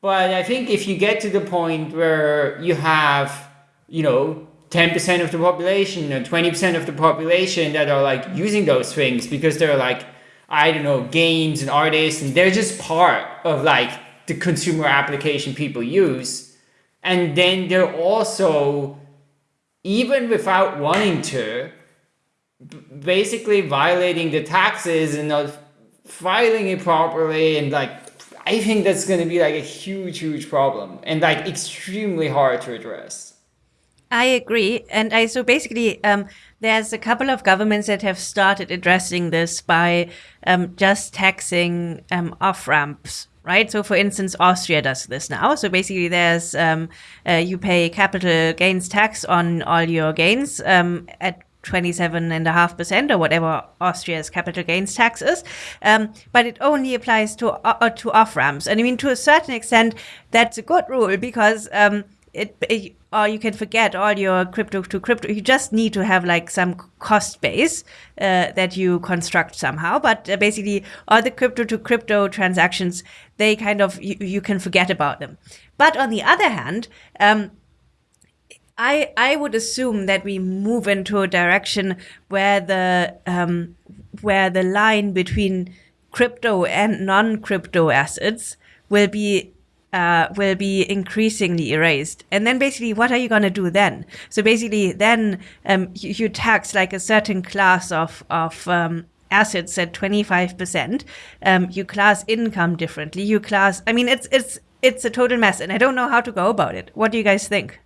[SPEAKER 4] But I think if you get to the point where you have you know 10% of the population or 20% of the population that are like using those things because they're like I don't know games and artists and they're just part of like the consumer application people use and then they're also, even without wanting to, basically violating the taxes and not filing it properly. And like, I think that's going to be like a huge, huge problem and like extremely hard to address.
[SPEAKER 3] I agree. And I, so basically, um, there's a couple of governments that have started addressing this by um, just taxing um, off ramps right? So, for instance, Austria does this now. So basically, there's um, uh, you pay capital gains tax on all your gains um, at 27.5% or whatever Austria's capital gains tax is. Um, but it only applies to uh, to off ramps. And I mean, to a certain extent, that's a good rule because um, it, it, or you can forget all your crypto to crypto. You just need to have like some cost base uh, that you construct somehow. But uh, basically, all the crypto to crypto transactions, they kind of you, you, can forget about them. But on the other hand, um, I I would assume that we move into a direction where the um, where the line between crypto and non-crypto assets will be uh, will be increasingly erased. And then basically, what are you going to do then? So basically, then um, you, you, tax like a certain class of, of um, assets at 25%. Um, you class income differently. You class, I mean, it's, it's, it's a total mess and I don't know how to go about it. What do you guys think?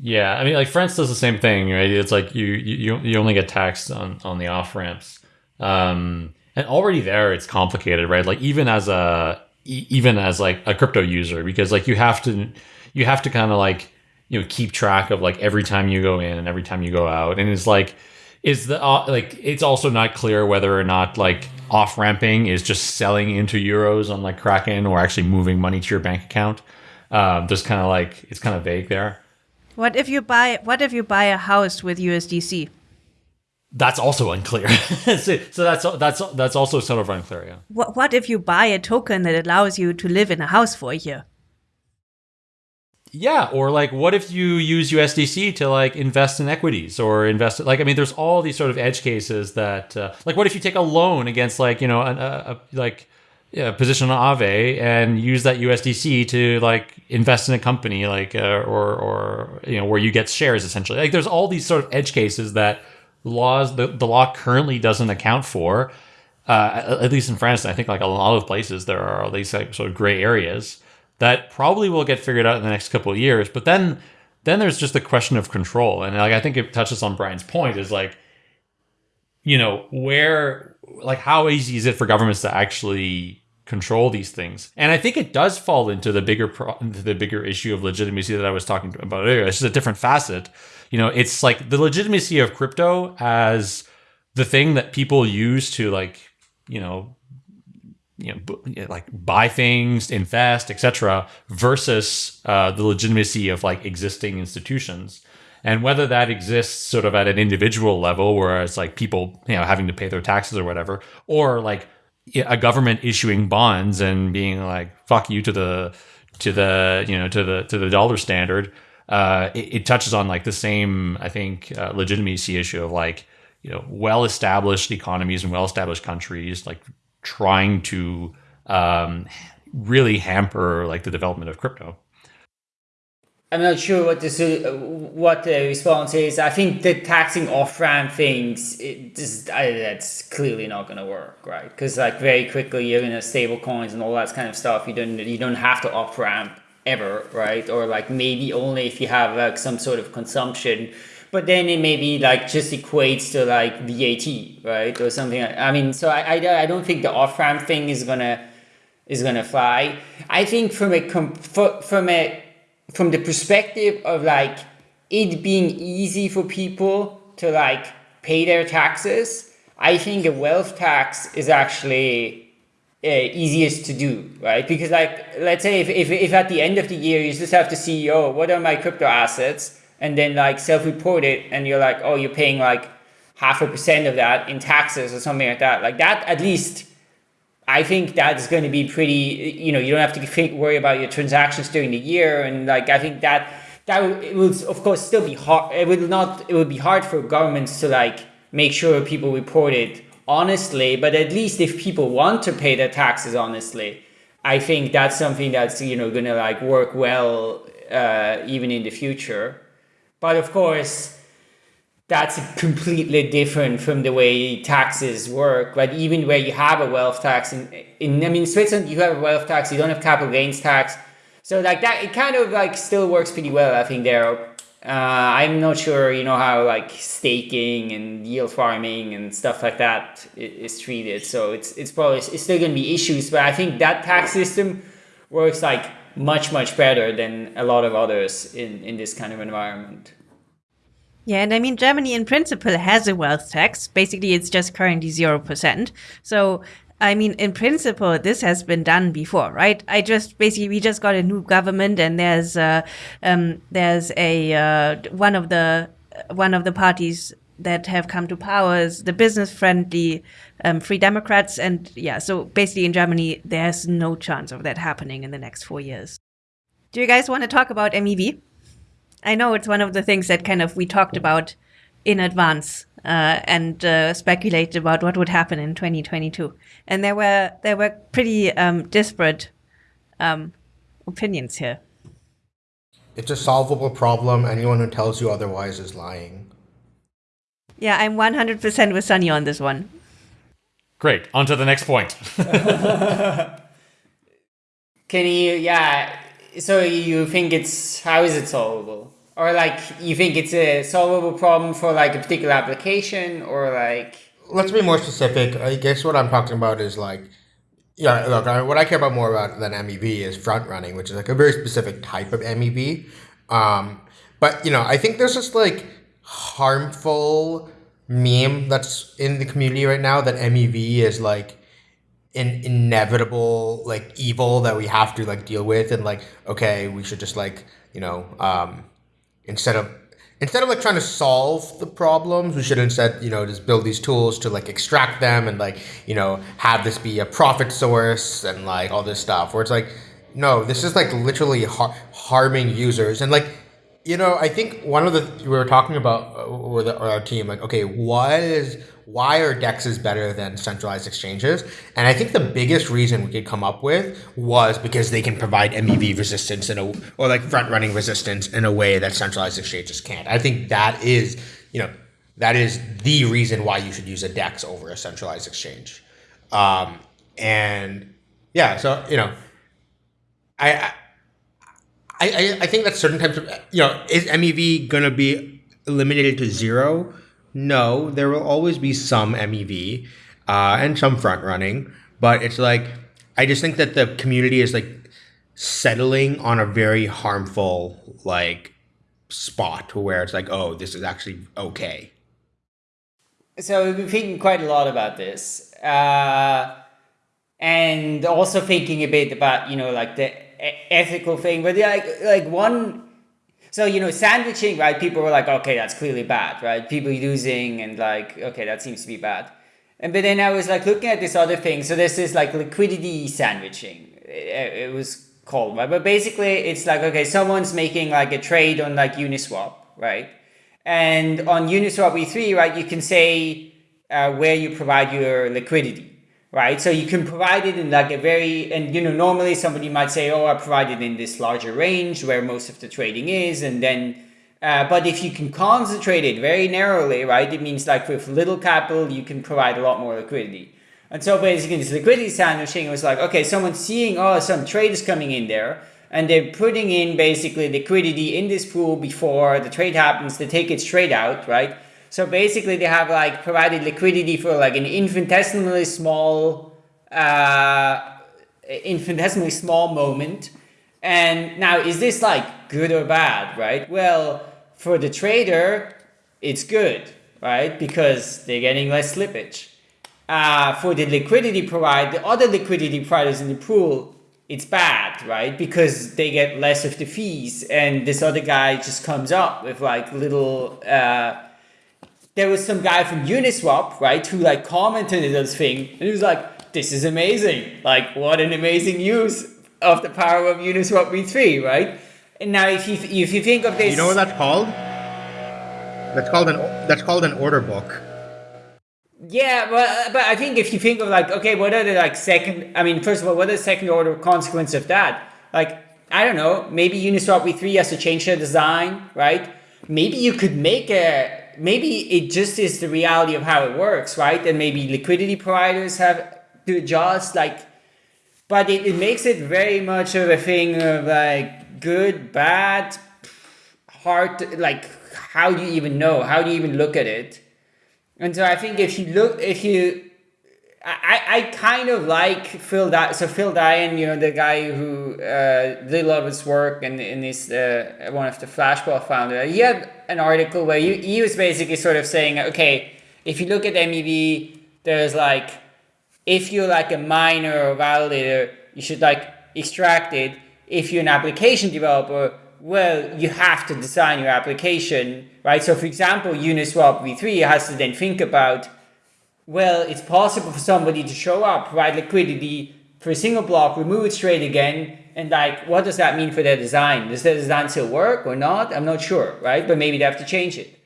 [SPEAKER 1] Yeah, I mean, like France does the same thing, right? It's like you you you only get taxed on on the off ramps, um, and already there it's complicated, right? Like even as a even as like a crypto user because like you have to you have to kind of like you know keep track of like every time you go in and every time you go out. And it's like is the uh, like it's also not clear whether or not like off ramping is just selling into euros on like kraken or actually moving money to your bank account. Um just kind of like it's kind of vague there.
[SPEAKER 3] What if you buy what if you buy a house with usdc
[SPEAKER 1] that's also unclear. so, that's that's that's also sort of unclear. Yeah.
[SPEAKER 3] What what if you buy a token that allows you to live in a house for a year?
[SPEAKER 1] Yeah, or like, what if you use USDC to like invest in equities or invest? Like, I mean, there's all these sort of edge cases that, uh, like, what if you take a loan against like you know a, a, like yeah, position on Aave and use that USDC to like invest in a company like uh, or or you know where you get shares essentially. Like, there's all these sort of edge cases that laws the, the law currently doesn't account for. Uh, at least in France, I think like a lot of places there are these like sort of gray areas that probably will get figured out in the next couple of years. But then then there's just the question of control, and like I think it touches on Brian's point is like, you know, where like how easy is it for governments to actually control these things? And I think it does fall into the bigger pro- into the bigger issue of legitimacy that I was talking about earlier. It's just a different facet you know, it's like the legitimacy of crypto as the thing that people use to like, you know, you know, like buy things, invest, etc., versus uh, the legitimacy of like existing institutions, and whether that exists sort of at an individual level, where it's like people you know having to pay their taxes or whatever, or like a government issuing bonds and being like fuck you to the to the you know to the to the dollar standard. Uh, it, it touches on like the same, I think, uh, legitimacy issue of like you know well established economies and well established countries like trying to um, really hamper like the development of crypto.
[SPEAKER 4] I'm not sure what the what the response is. I think the taxing off ramp things it just I, that's clearly not going to work, right? Because like very quickly you're gonna stable coins and all that kind of stuff. You don't you don't have to off ramp ever, right? Or like maybe only if you have like some sort of consumption but then it maybe like just equates to like VAT, right, or something. I mean, so I, I, I don't think the off ramp thing is gonna is gonna fly. I think from a from a from the perspective of like it being easy for people to like pay their taxes, I think a wealth tax is actually uh, easiest to do, right? Because like, let's say if, if, if at the end of the year you just have to see, oh, what are my crypto assets? and then like self-report it and you're like oh you're paying like half a percent of that in taxes or something like that like that at least i think that's going to be pretty you know you don't have to think, worry about your transactions during the year and like i think that that it will of course still be hard it will not it would be hard for governments to like make sure people report it honestly but at least if people want to pay their taxes honestly i think that's something that's you know going to like work well uh, even in the future. But of course, that's completely different from the way taxes work. But even where you have a wealth tax, in, in I mean, Switzerland, you have a wealth tax, you don't have capital gains tax. So like that, it kind of like still works pretty well, I think there. Uh, I'm not sure, you know, how like staking and yield farming and stuff like that is treated. So it's it's probably it's still going to be issues, but I think that tax system works like much much better than a lot of others in in this kind of environment.
[SPEAKER 3] Yeah, and I mean Germany in principle has a wealth tax. Basically, it's just currently zero percent. So I mean, in principle, this has been done before, right? I just basically we just got a new government, and there's uh, um, there's a uh, one of the one of the parties that have come to power is the business friendly um, Free Democrats. And yeah, so basically in Germany, there's no chance of that happening in the next four years. Do you guys want to talk about MEV? I know it's one of the things that kind of we talked about in advance uh, and uh, speculated about what would happen in 2022. And there were there were pretty um, disparate um, opinions here.
[SPEAKER 2] It's a solvable problem. Anyone who tells you otherwise is lying.
[SPEAKER 3] Yeah, I'm 100% with Sunny on this one.
[SPEAKER 1] Great. On to the next point.
[SPEAKER 4] Can you, yeah. So you think it's, how is it solvable? Or like, you think it's a solvable problem for like a particular application or like.
[SPEAKER 2] Let's be more specific. I guess what I'm talking about is like, yeah, look, I, what I care about more about than MEV is front running, which is like a very specific type of MEV. Um, but, you know, I think there's this like harmful meme that's in the community right now that MEV is like an inevitable like evil that we have to like deal with and like okay we should just like you know um instead of instead of like trying to solve the problems we should instead you know just build these tools to like extract them and like you know have this be a profit source and like all this stuff. Where it's like no this is like literally har- harming users. And like you know, I think one of the we were talking about uh, with our team, like, okay, what is why are dexes better than centralized exchanges? And I think the biggest reason we could come up with was because they can provide MEV resistance in a or like front running resistance in a way that centralized exchanges can't. I think that is, you know, that is the reason why you should use a dex over a centralized exchange. Um, and yeah, so you know, I, I I, I, think that certain types of you know is MEV gonna be eliminated to zero? No, there will always be some MEV uh, and some front running, but it's like I just think that the community is like settling on a very harmful like spot where it's like, oh, this is actually okay.
[SPEAKER 4] So we've been thinking quite a lot about this. Uh, and also thinking a bit about you know like the ethical thing, but like like one. So you know, sandwiching, right? People were like, okay, that's clearly bad, right? People using and like, okay, that seems to be bad. And but then I was like looking at this other thing. So this is like liquidity sandwiching. It, it was called, right? But basically, it's like okay, someone's making like a trade on like Uniswap, right? And on Uniswap V3, right, you can say uh, where you provide your liquidity, right? So you can provide it in like a very, and you know, normally somebody might say, oh, I provide it in this larger range where most of the trading is. And then, uh, but if you can concentrate it very narrowly, right, it means like with little capital, you can provide a lot more liquidity. And so basically this liquidity sandwiching was like, okay, someone's seeing, oh, some trade is coming in there and they're putting in basically liquidity in this pool before the trade happens. They take it straight out, right? So basically, they have like provided liquidity for like an infinitesimally small, uh, infinitesimally small moment. And now, is this like good or bad, right? Well, for the trader, it's good, right? Because they're getting less slippage. Uh, for the liquidity provider, the other liquidity providers in the pool, it's bad, right? Because they get less of the fees, and this other guy just comes up with like little. Uh, there was some guy from Uniswap, right, who like commented on this thing, and he was like, "This is amazing! Like, what an amazing use of the power of Uniswap v3, right?" And now, if you if you think of this,
[SPEAKER 2] You know what that's called? That's called an that's called an order book.
[SPEAKER 4] Yeah, but but I think if you think of like, okay, what are the like second? I mean, first of all, what are the second order consequence of that? Like, I don't know. Maybe Uniswap v3 has to change their design, right? Maybe you could make a. Maybe it just is the reality of how it works, right? And maybe liquidity providers have to adjust, like. But it, it makes it very much of a thing of like good, bad, hard. Like, how do you even know? How do you even look at it? And so I think if you look, if you, I, I kind of like Phil. Di- so Phil Daian, you know, the guy who uh, did a lot of his work and, and is uh, one of the Flashbots founder. He had an article where he, he was basically sort of saying, okay, if you look at MEV, there's like, if you're like a miner or validator, you should like extract it. If you're an application developer, well, you have to design your application, right? So for example, Uniswap v3 has to then think about, well, it's possible for somebody to show up, provide liquidity for a single block, remove it straight again, and like, what does that mean for their design? Does their design still work or not? I'm not sure, right? But maybe they have to change it.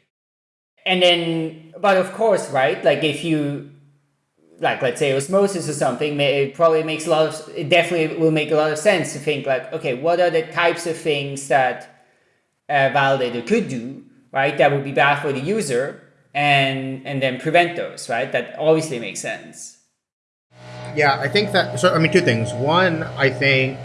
[SPEAKER 4] And then, but of course, right? Like if you, like let's say osmosis or something, it probably makes a lot of, it definitely will make a lot of sense to think like, okay, what are the types of things that a validator could do, right? That would be bad for the user and, and then prevent those, right? That obviously makes sense.
[SPEAKER 2] Yeah, I think that. So I mean, two things. One, I think,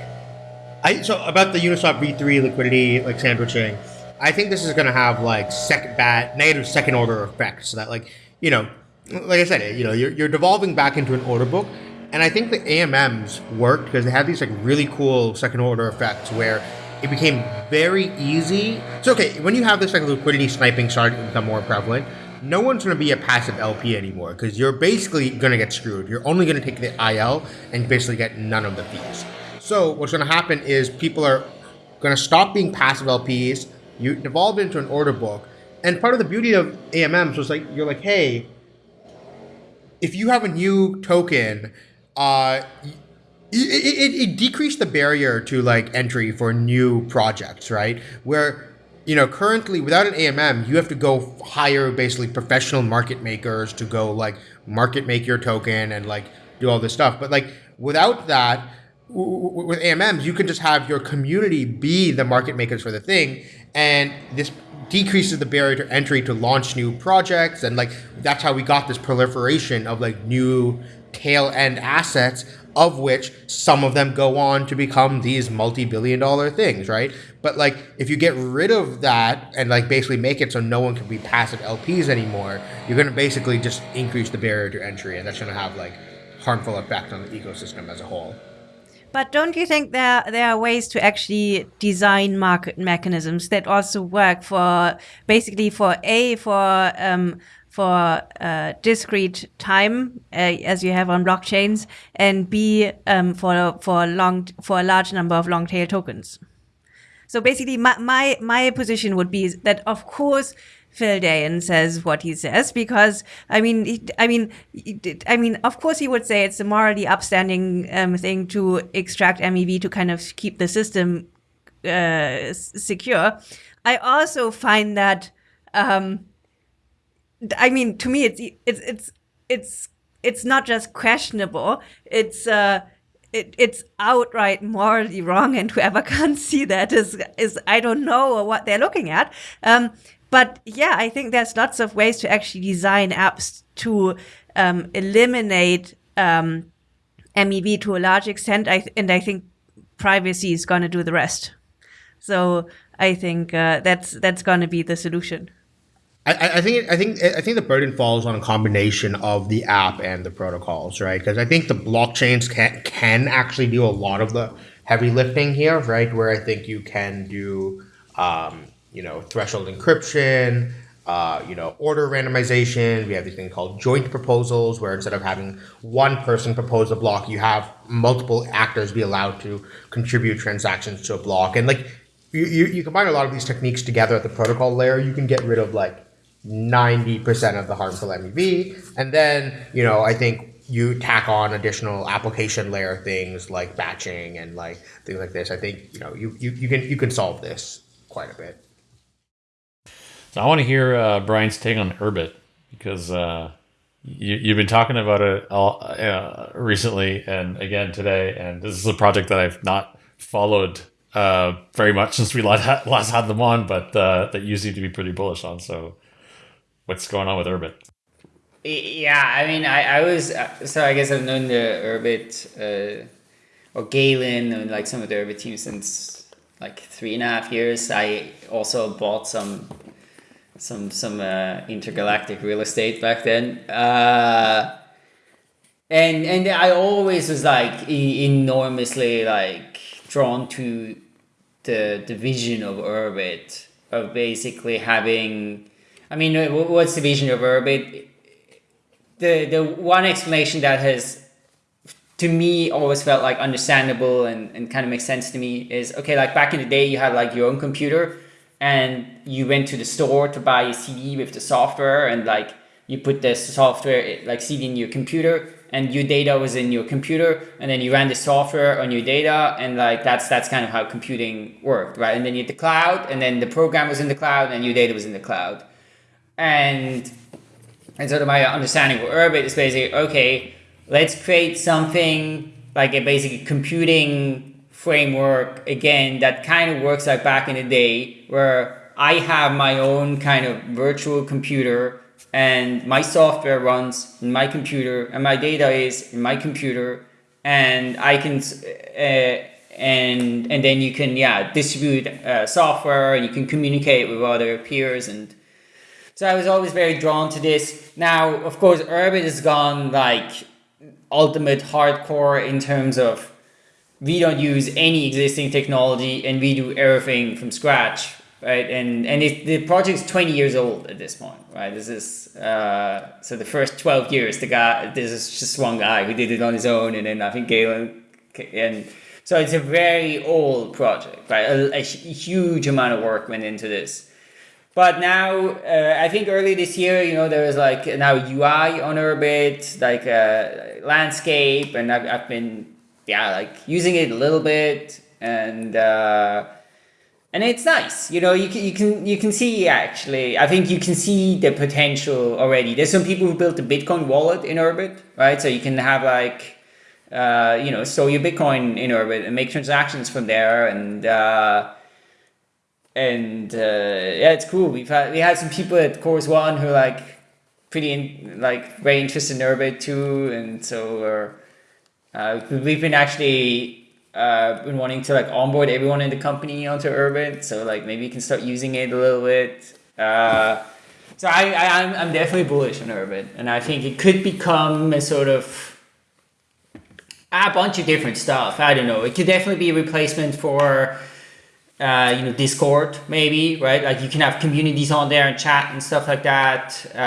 [SPEAKER 2] I so about the Uniswap v3 liquidity like sandwiching. I think this is going to have like second bad negative second order effects. So that like you know, like I said, you know, you're you're devolving back into an order book, and I think the AMMs worked because they had these like really cool second order effects where it became very easy. So okay, when you have this like liquidity sniping starting to become more prevalent, no one's going to be a passive LP anymore because you're basically going to get screwed. You're only going to take the IL and basically get none of the fees. So what's going to happen is people are going to stop being passive LPs. You devolve into an order book, and part of the beauty of AMMs was like you're like, hey, if you have a new token, uh, it, it, it decreased the barrier to like entry for new projects, right? Where you know currently without an AMM, you have to go hire basically professional market makers to go like market make your token and like do all this stuff. But like without that, with AMMs, you can just have your community be the market makers for the thing, and this decreases the barrier to entry to launch new projects and like that's how we got this proliferation of like new tail end assets of which some of them go on to become these multi-billion dollar things right? But like if you get rid of that and like basically make it so no one can be passive lps anymore you're going to basically just increase the barrier to entry and that's going to have like harmful effect on the ecosystem as a whole.
[SPEAKER 3] But don't you think there there are ways to actually design market mechanisms that also work for basically for a for um, for uh, discrete time uh, as you have on blockchains, and B um, for for long for a large number of long tail tokens. So basically, my, my my position would be that of course Phil Daian says what he says because I mean he, I mean I mean of course he would say it's a morally upstanding um, thing to extract MEV to kind of keep the system uh, secure. I also find that um, I mean to me it's it's it's it's it's not just questionable. It's uh, it, it's outright morally wrong, and whoever can't see that is is I don't know what they're looking at. Um, but yeah, I think there's lots of ways to actually design apps to um, eliminate um, MEV to a large extent. I and I think privacy is going to do the rest. So I think uh, that's that's going to be the solution.
[SPEAKER 2] I, I think I think I think the burden falls on a combination of the app and the protocols, right? Because I think the blockchains can can actually do a lot of the heavy lifting here, right? Where I think you can do, um, you know, threshold encryption, uh, you know, order randomization. We have this thing called joint proposals, where instead of having one person propose a block, you have multiple actors be allowed to contribute transactions to a block. And like you, you, you combine a lot of these techniques together at the protocol layer, you can get rid of like 90% of the harmful MEV. And then, you know, I think you tack on additional application layer things like batching and like things like this. I think, you know, you, you, you can you can solve this quite a bit.
[SPEAKER 1] So I want to hear uh, Brian's take on Urbit because uh, you, have been talking about it all, uh, recently and again today. And this is a project that I've not followed uh, very much since we last had, last had them on, but uh, that you seem to be pretty bullish on. So what's going on with Urbit?
[SPEAKER 4] Yeah, I mean, I, I was so I guess I've known the Urbit uh, or Galen and like some of the Urbit teams since like three and a half years. I also bought some some some uh, intergalactic real estate back then, uh, and and I always was like enormously like drawn to the the vision of Urbit of basically having I mean, what's the vision of Urbit? The the one explanation that has to me always felt like understandable and, and kind of makes sense to me is okay like back in the day you had like your own computer and you went to the store to buy a cd with the software and like you put the software like cd in your computer and your data was in your computer and then you ran the software on your data and like that's that's kind of how computing worked right and then you had the cloud and then the program was in the cloud and your data was in the cloud and and sort of my understanding of Urbit is basically okay, let's create something like a basic computing framework again that kind of works like back in the day where I have my own kind of virtual computer and my software runs in my computer and my data is in my computer and I can uh, and and then you can yeah distribute uh, software and you can communicate with other peers and so I was always very drawn to this. Now, of course, Urbit has gone like ultimate hardcore in terms of we don't use any existing technology and we do everything from scratch, right? And and it, the project's 20 years old at this point, right? This is uh, so the first 12 years, the guy, this is just one guy who did it on his own, and then I think Galen and so it's a very old project, right? A, a huge amount of work went into this. But now, uh, I think early this year, you know, there was like now UI on Urbit, like uh, landscape, and I've, I've been, yeah, like using it a little bit, and uh, and it's nice. You know, you can you can you can see actually. I think you can see the potential already. There's some people who built a Bitcoin wallet in Urbit, right? So you can have like. Uh, you know, store your Bitcoin in Urbit and make transactions from there, and uh, and uh, yeah, it's cool. We've had we had some people at Chorus One who are, like pretty in, like very interested in Urbit too, and so uh, we've been actually uh, been wanting to like onboard everyone in the company onto Urbit, so like maybe you can start using it a little bit. Uh, so I, I I'm I'm definitely bullish on Urbit, and I think it could become a sort of a bunch of different stuff. I don't know. It could definitely be a replacement for uh, you know, Discord maybe, right? Like you can have communities on there and chat and stuff like that. Uh,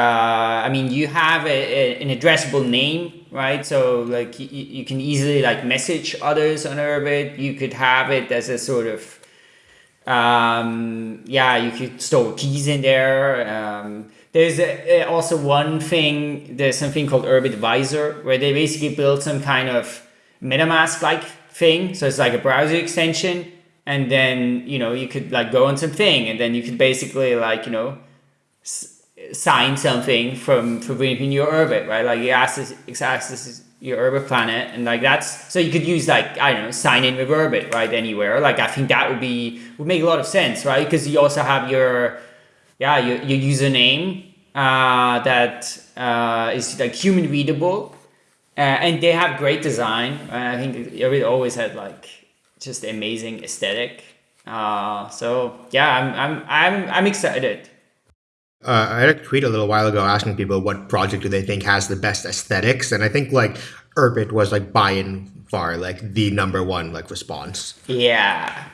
[SPEAKER 4] I mean, you have a, a, an addressable name, right? So like you, you can easily like message others on Urbit. You could have it as a sort of um, yeah, you could store keys in there. Um, there's a, also one thing, there's something called Urbit Visor where they basically build some kind of MetaMask like thing. So it's like a browser extension. And then, you know, you could like go on something and then you could basically like, you know, sign something from, from within your Urbit right? Like you ask access, access your Urbit planet and like that's so you could use like I don't know sign in with Urbit right anywhere. Like I think that would be would make a lot of sense right? Because you also have your yeah your, your username uh, that uh, is like human readable uh, and they have great design. I think Urbit always had like just amazing aesthetic uh, so yeah I'm I'm I'm I'm excited.
[SPEAKER 2] Uh, I had a tweet a little while ago asking people what project do they think has the best aesthetics, and I think like Urbit was like by and far like the number one like response.
[SPEAKER 4] Yeah,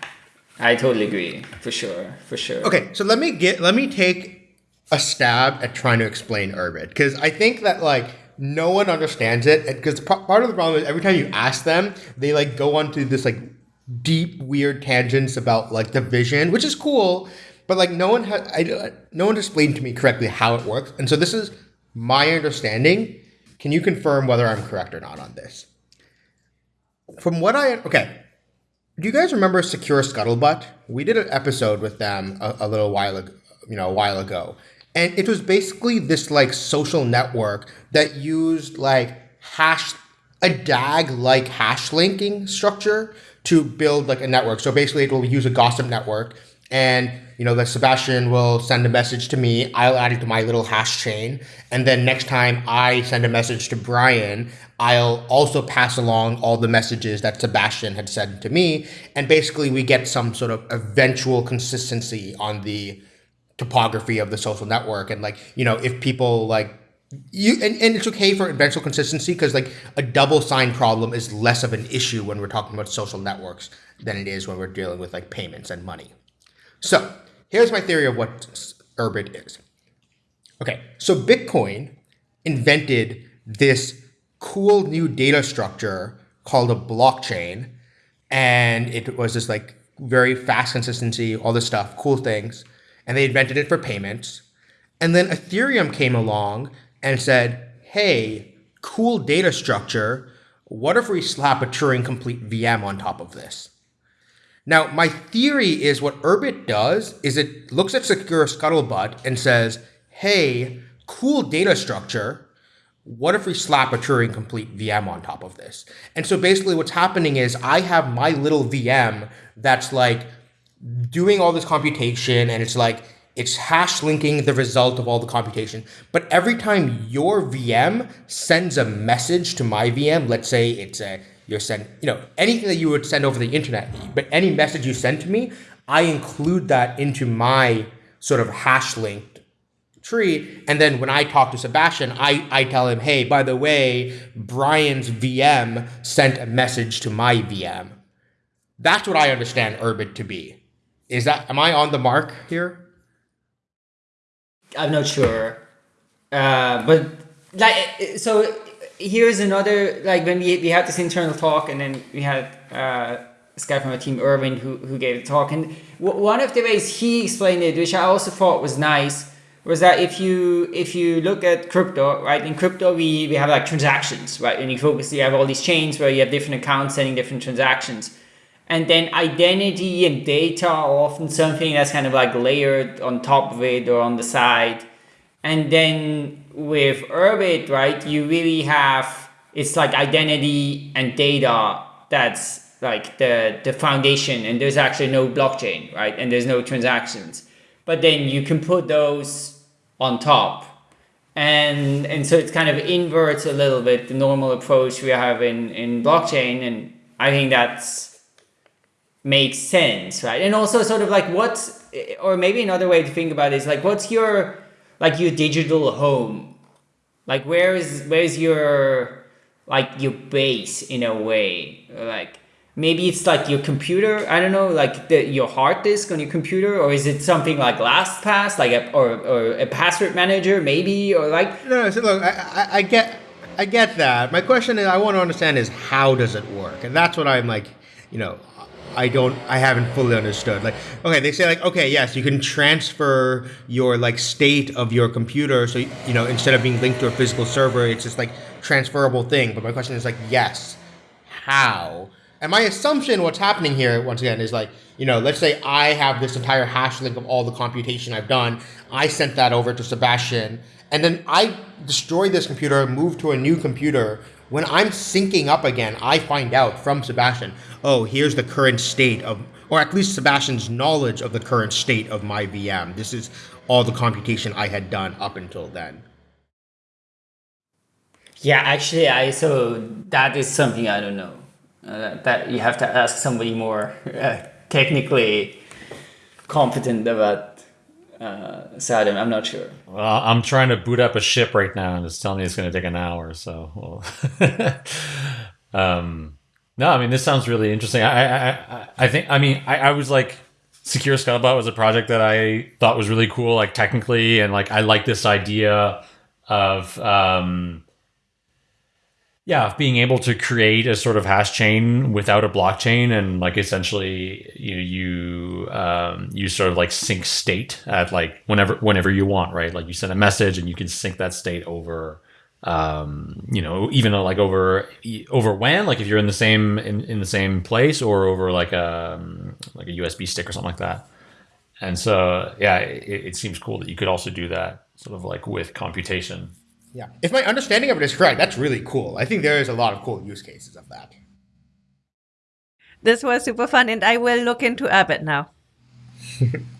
[SPEAKER 4] I totally agree for sure, for sure.
[SPEAKER 2] Okay, so let me get let me take a stab at trying to explain Urbit because I think that like no one understands it because part of the problem is every time you ask them, they like go onto this like deep weird tangents about like the vision, which is cool, but like no one has I uh, no one explained to me correctly how it works, and so this is my understanding. Can you confirm whether I'm correct or not on this? From what I okay, do you guys remember Secure Scuttlebutt? We did an episode with them a, a little while ago, you know, a while ago, and it was basically this like social network that used like hash a DAG like hash linking structure to build like a network. So basically, it will use a gossip network and you know that Sebastian will send a message to me. I'll add it to my little hash chain, and then next time I send a message to Brian, I'll also pass along all the messages that Sebastian had sent to me, and basically we get some sort of eventual consistency on the topography of the social network, and like you know if people like you and, and it's okay for eventual consistency because like a double sign problem is less of an issue when we're talking about social networks than it is when we're dealing with like payments and money. So here's my theory of what Urbit is. Okay, so Bitcoin invented this cool new data structure called a blockchain, and it was this like very fast consistency, all this stuff, cool things, and they invented it for payments. And then Ethereum came along and said, "Hey, cool data structure. What if we slap a Turing complete VM on top of this?" Now, my theory is what Urbit does is it looks at Secure Scuttlebutt and says, hey, cool data structure. What if we slap a Turing complete VM on top of this? And so basically what's happening is I have my little VM that's like doing all this computation and it's like it's hash linking the result of all the computation. But every time your VM sends a message to my VM, let's say it's a you're send you know anything that you would send over the internet but any message you send to me i include that into my sort of hash linked tree. And then when i talk to sebastian i i tell him hey by the way brian's vm sent a message to my vm that's what i understand urbit to be. Is that am i on the mark here
[SPEAKER 4] i'm not sure. Uh, but like so here's another like when we we had this internal talk and then we had uh, this guy from our team Irvin who who gave a talk. And one of the ways he explained it which I also thought was nice was that if you if you look at crypto right in crypto we we have like transactions right? And you focus you have all these chains where you have different accounts sending different transactions and then identity and data are often something that's kind of like layered on top of it or on the side and then with Urbit, right, you really have, it's like identity and data that's like the, the foundation and there's actually no blockchain, right? And there's no transactions. But then you can put those on top. And, and so it kind of inverts a little bit the normal approach we have in, in blockchain. And I think that's makes sense, right? And also sort of like what's, or maybe another way to think about it is like, what's your, like your digital home like where is where's your like your base in a way like maybe it's like your computer. I don't know, like the, your hard disk on your computer, or is it something like LastPass, like a or, or a password manager, maybe, or like
[SPEAKER 2] No, no. So look, I, I, I get, I get that. My question is, I want to understand is how does it work, and that's what I'm like, you know, I don't, I haven't fully understood. Like, okay, they say like, okay, yes, you can transfer your like state of your computer, so you know, instead of being linked to a physical server, it's just like transferable thing. But my question is like, yes, how? And my assumption, what's happening here, once again, is like, you know, let's say I have this entire hash link of all the computation I've done. I sent that over to Sebastian, and then I destroy this computer, move to a new computer. When I'm syncing up again, I find out from Sebastian, oh, here's the current state of, or at least Sebastian's knowledge of the current state of my VM. This is all the computation I had done up until then.
[SPEAKER 4] Yeah, actually, I so that is something I don't know. Uh, that you have to ask somebody more uh, technically competent about uh, Saddam. I'm not sure.
[SPEAKER 1] Well, I'm trying to boot up a ship right now, and it's telling me it's going to take an hour. So, um, no, I mean this sounds really interesting. I, I, I, I think, I mean, I, I was like, Secure Scuttlebutt was a project that I thought was really cool, like technically, and like I like this idea of. Um, yeah, being able to create a sort of hash chain without a blockchain, and like essentially, you you um, you sort of like sync state at like whenever whenever you want, right? Like you send a message and you can sync that state over, um, you know, even like over over WAN, like if you're in the same in, in the same place, or over like a like a USB stick or something like that. And so, yeah, it, it seems cool that you could also do that sort of like with computation.
[SPEAKER 2] Yeah. If my understanding of it is correct, that's really cool. I think there is a lot of cool use cases of that.
[SPEAKER 3] This was super fun, and I will look into Urbit now.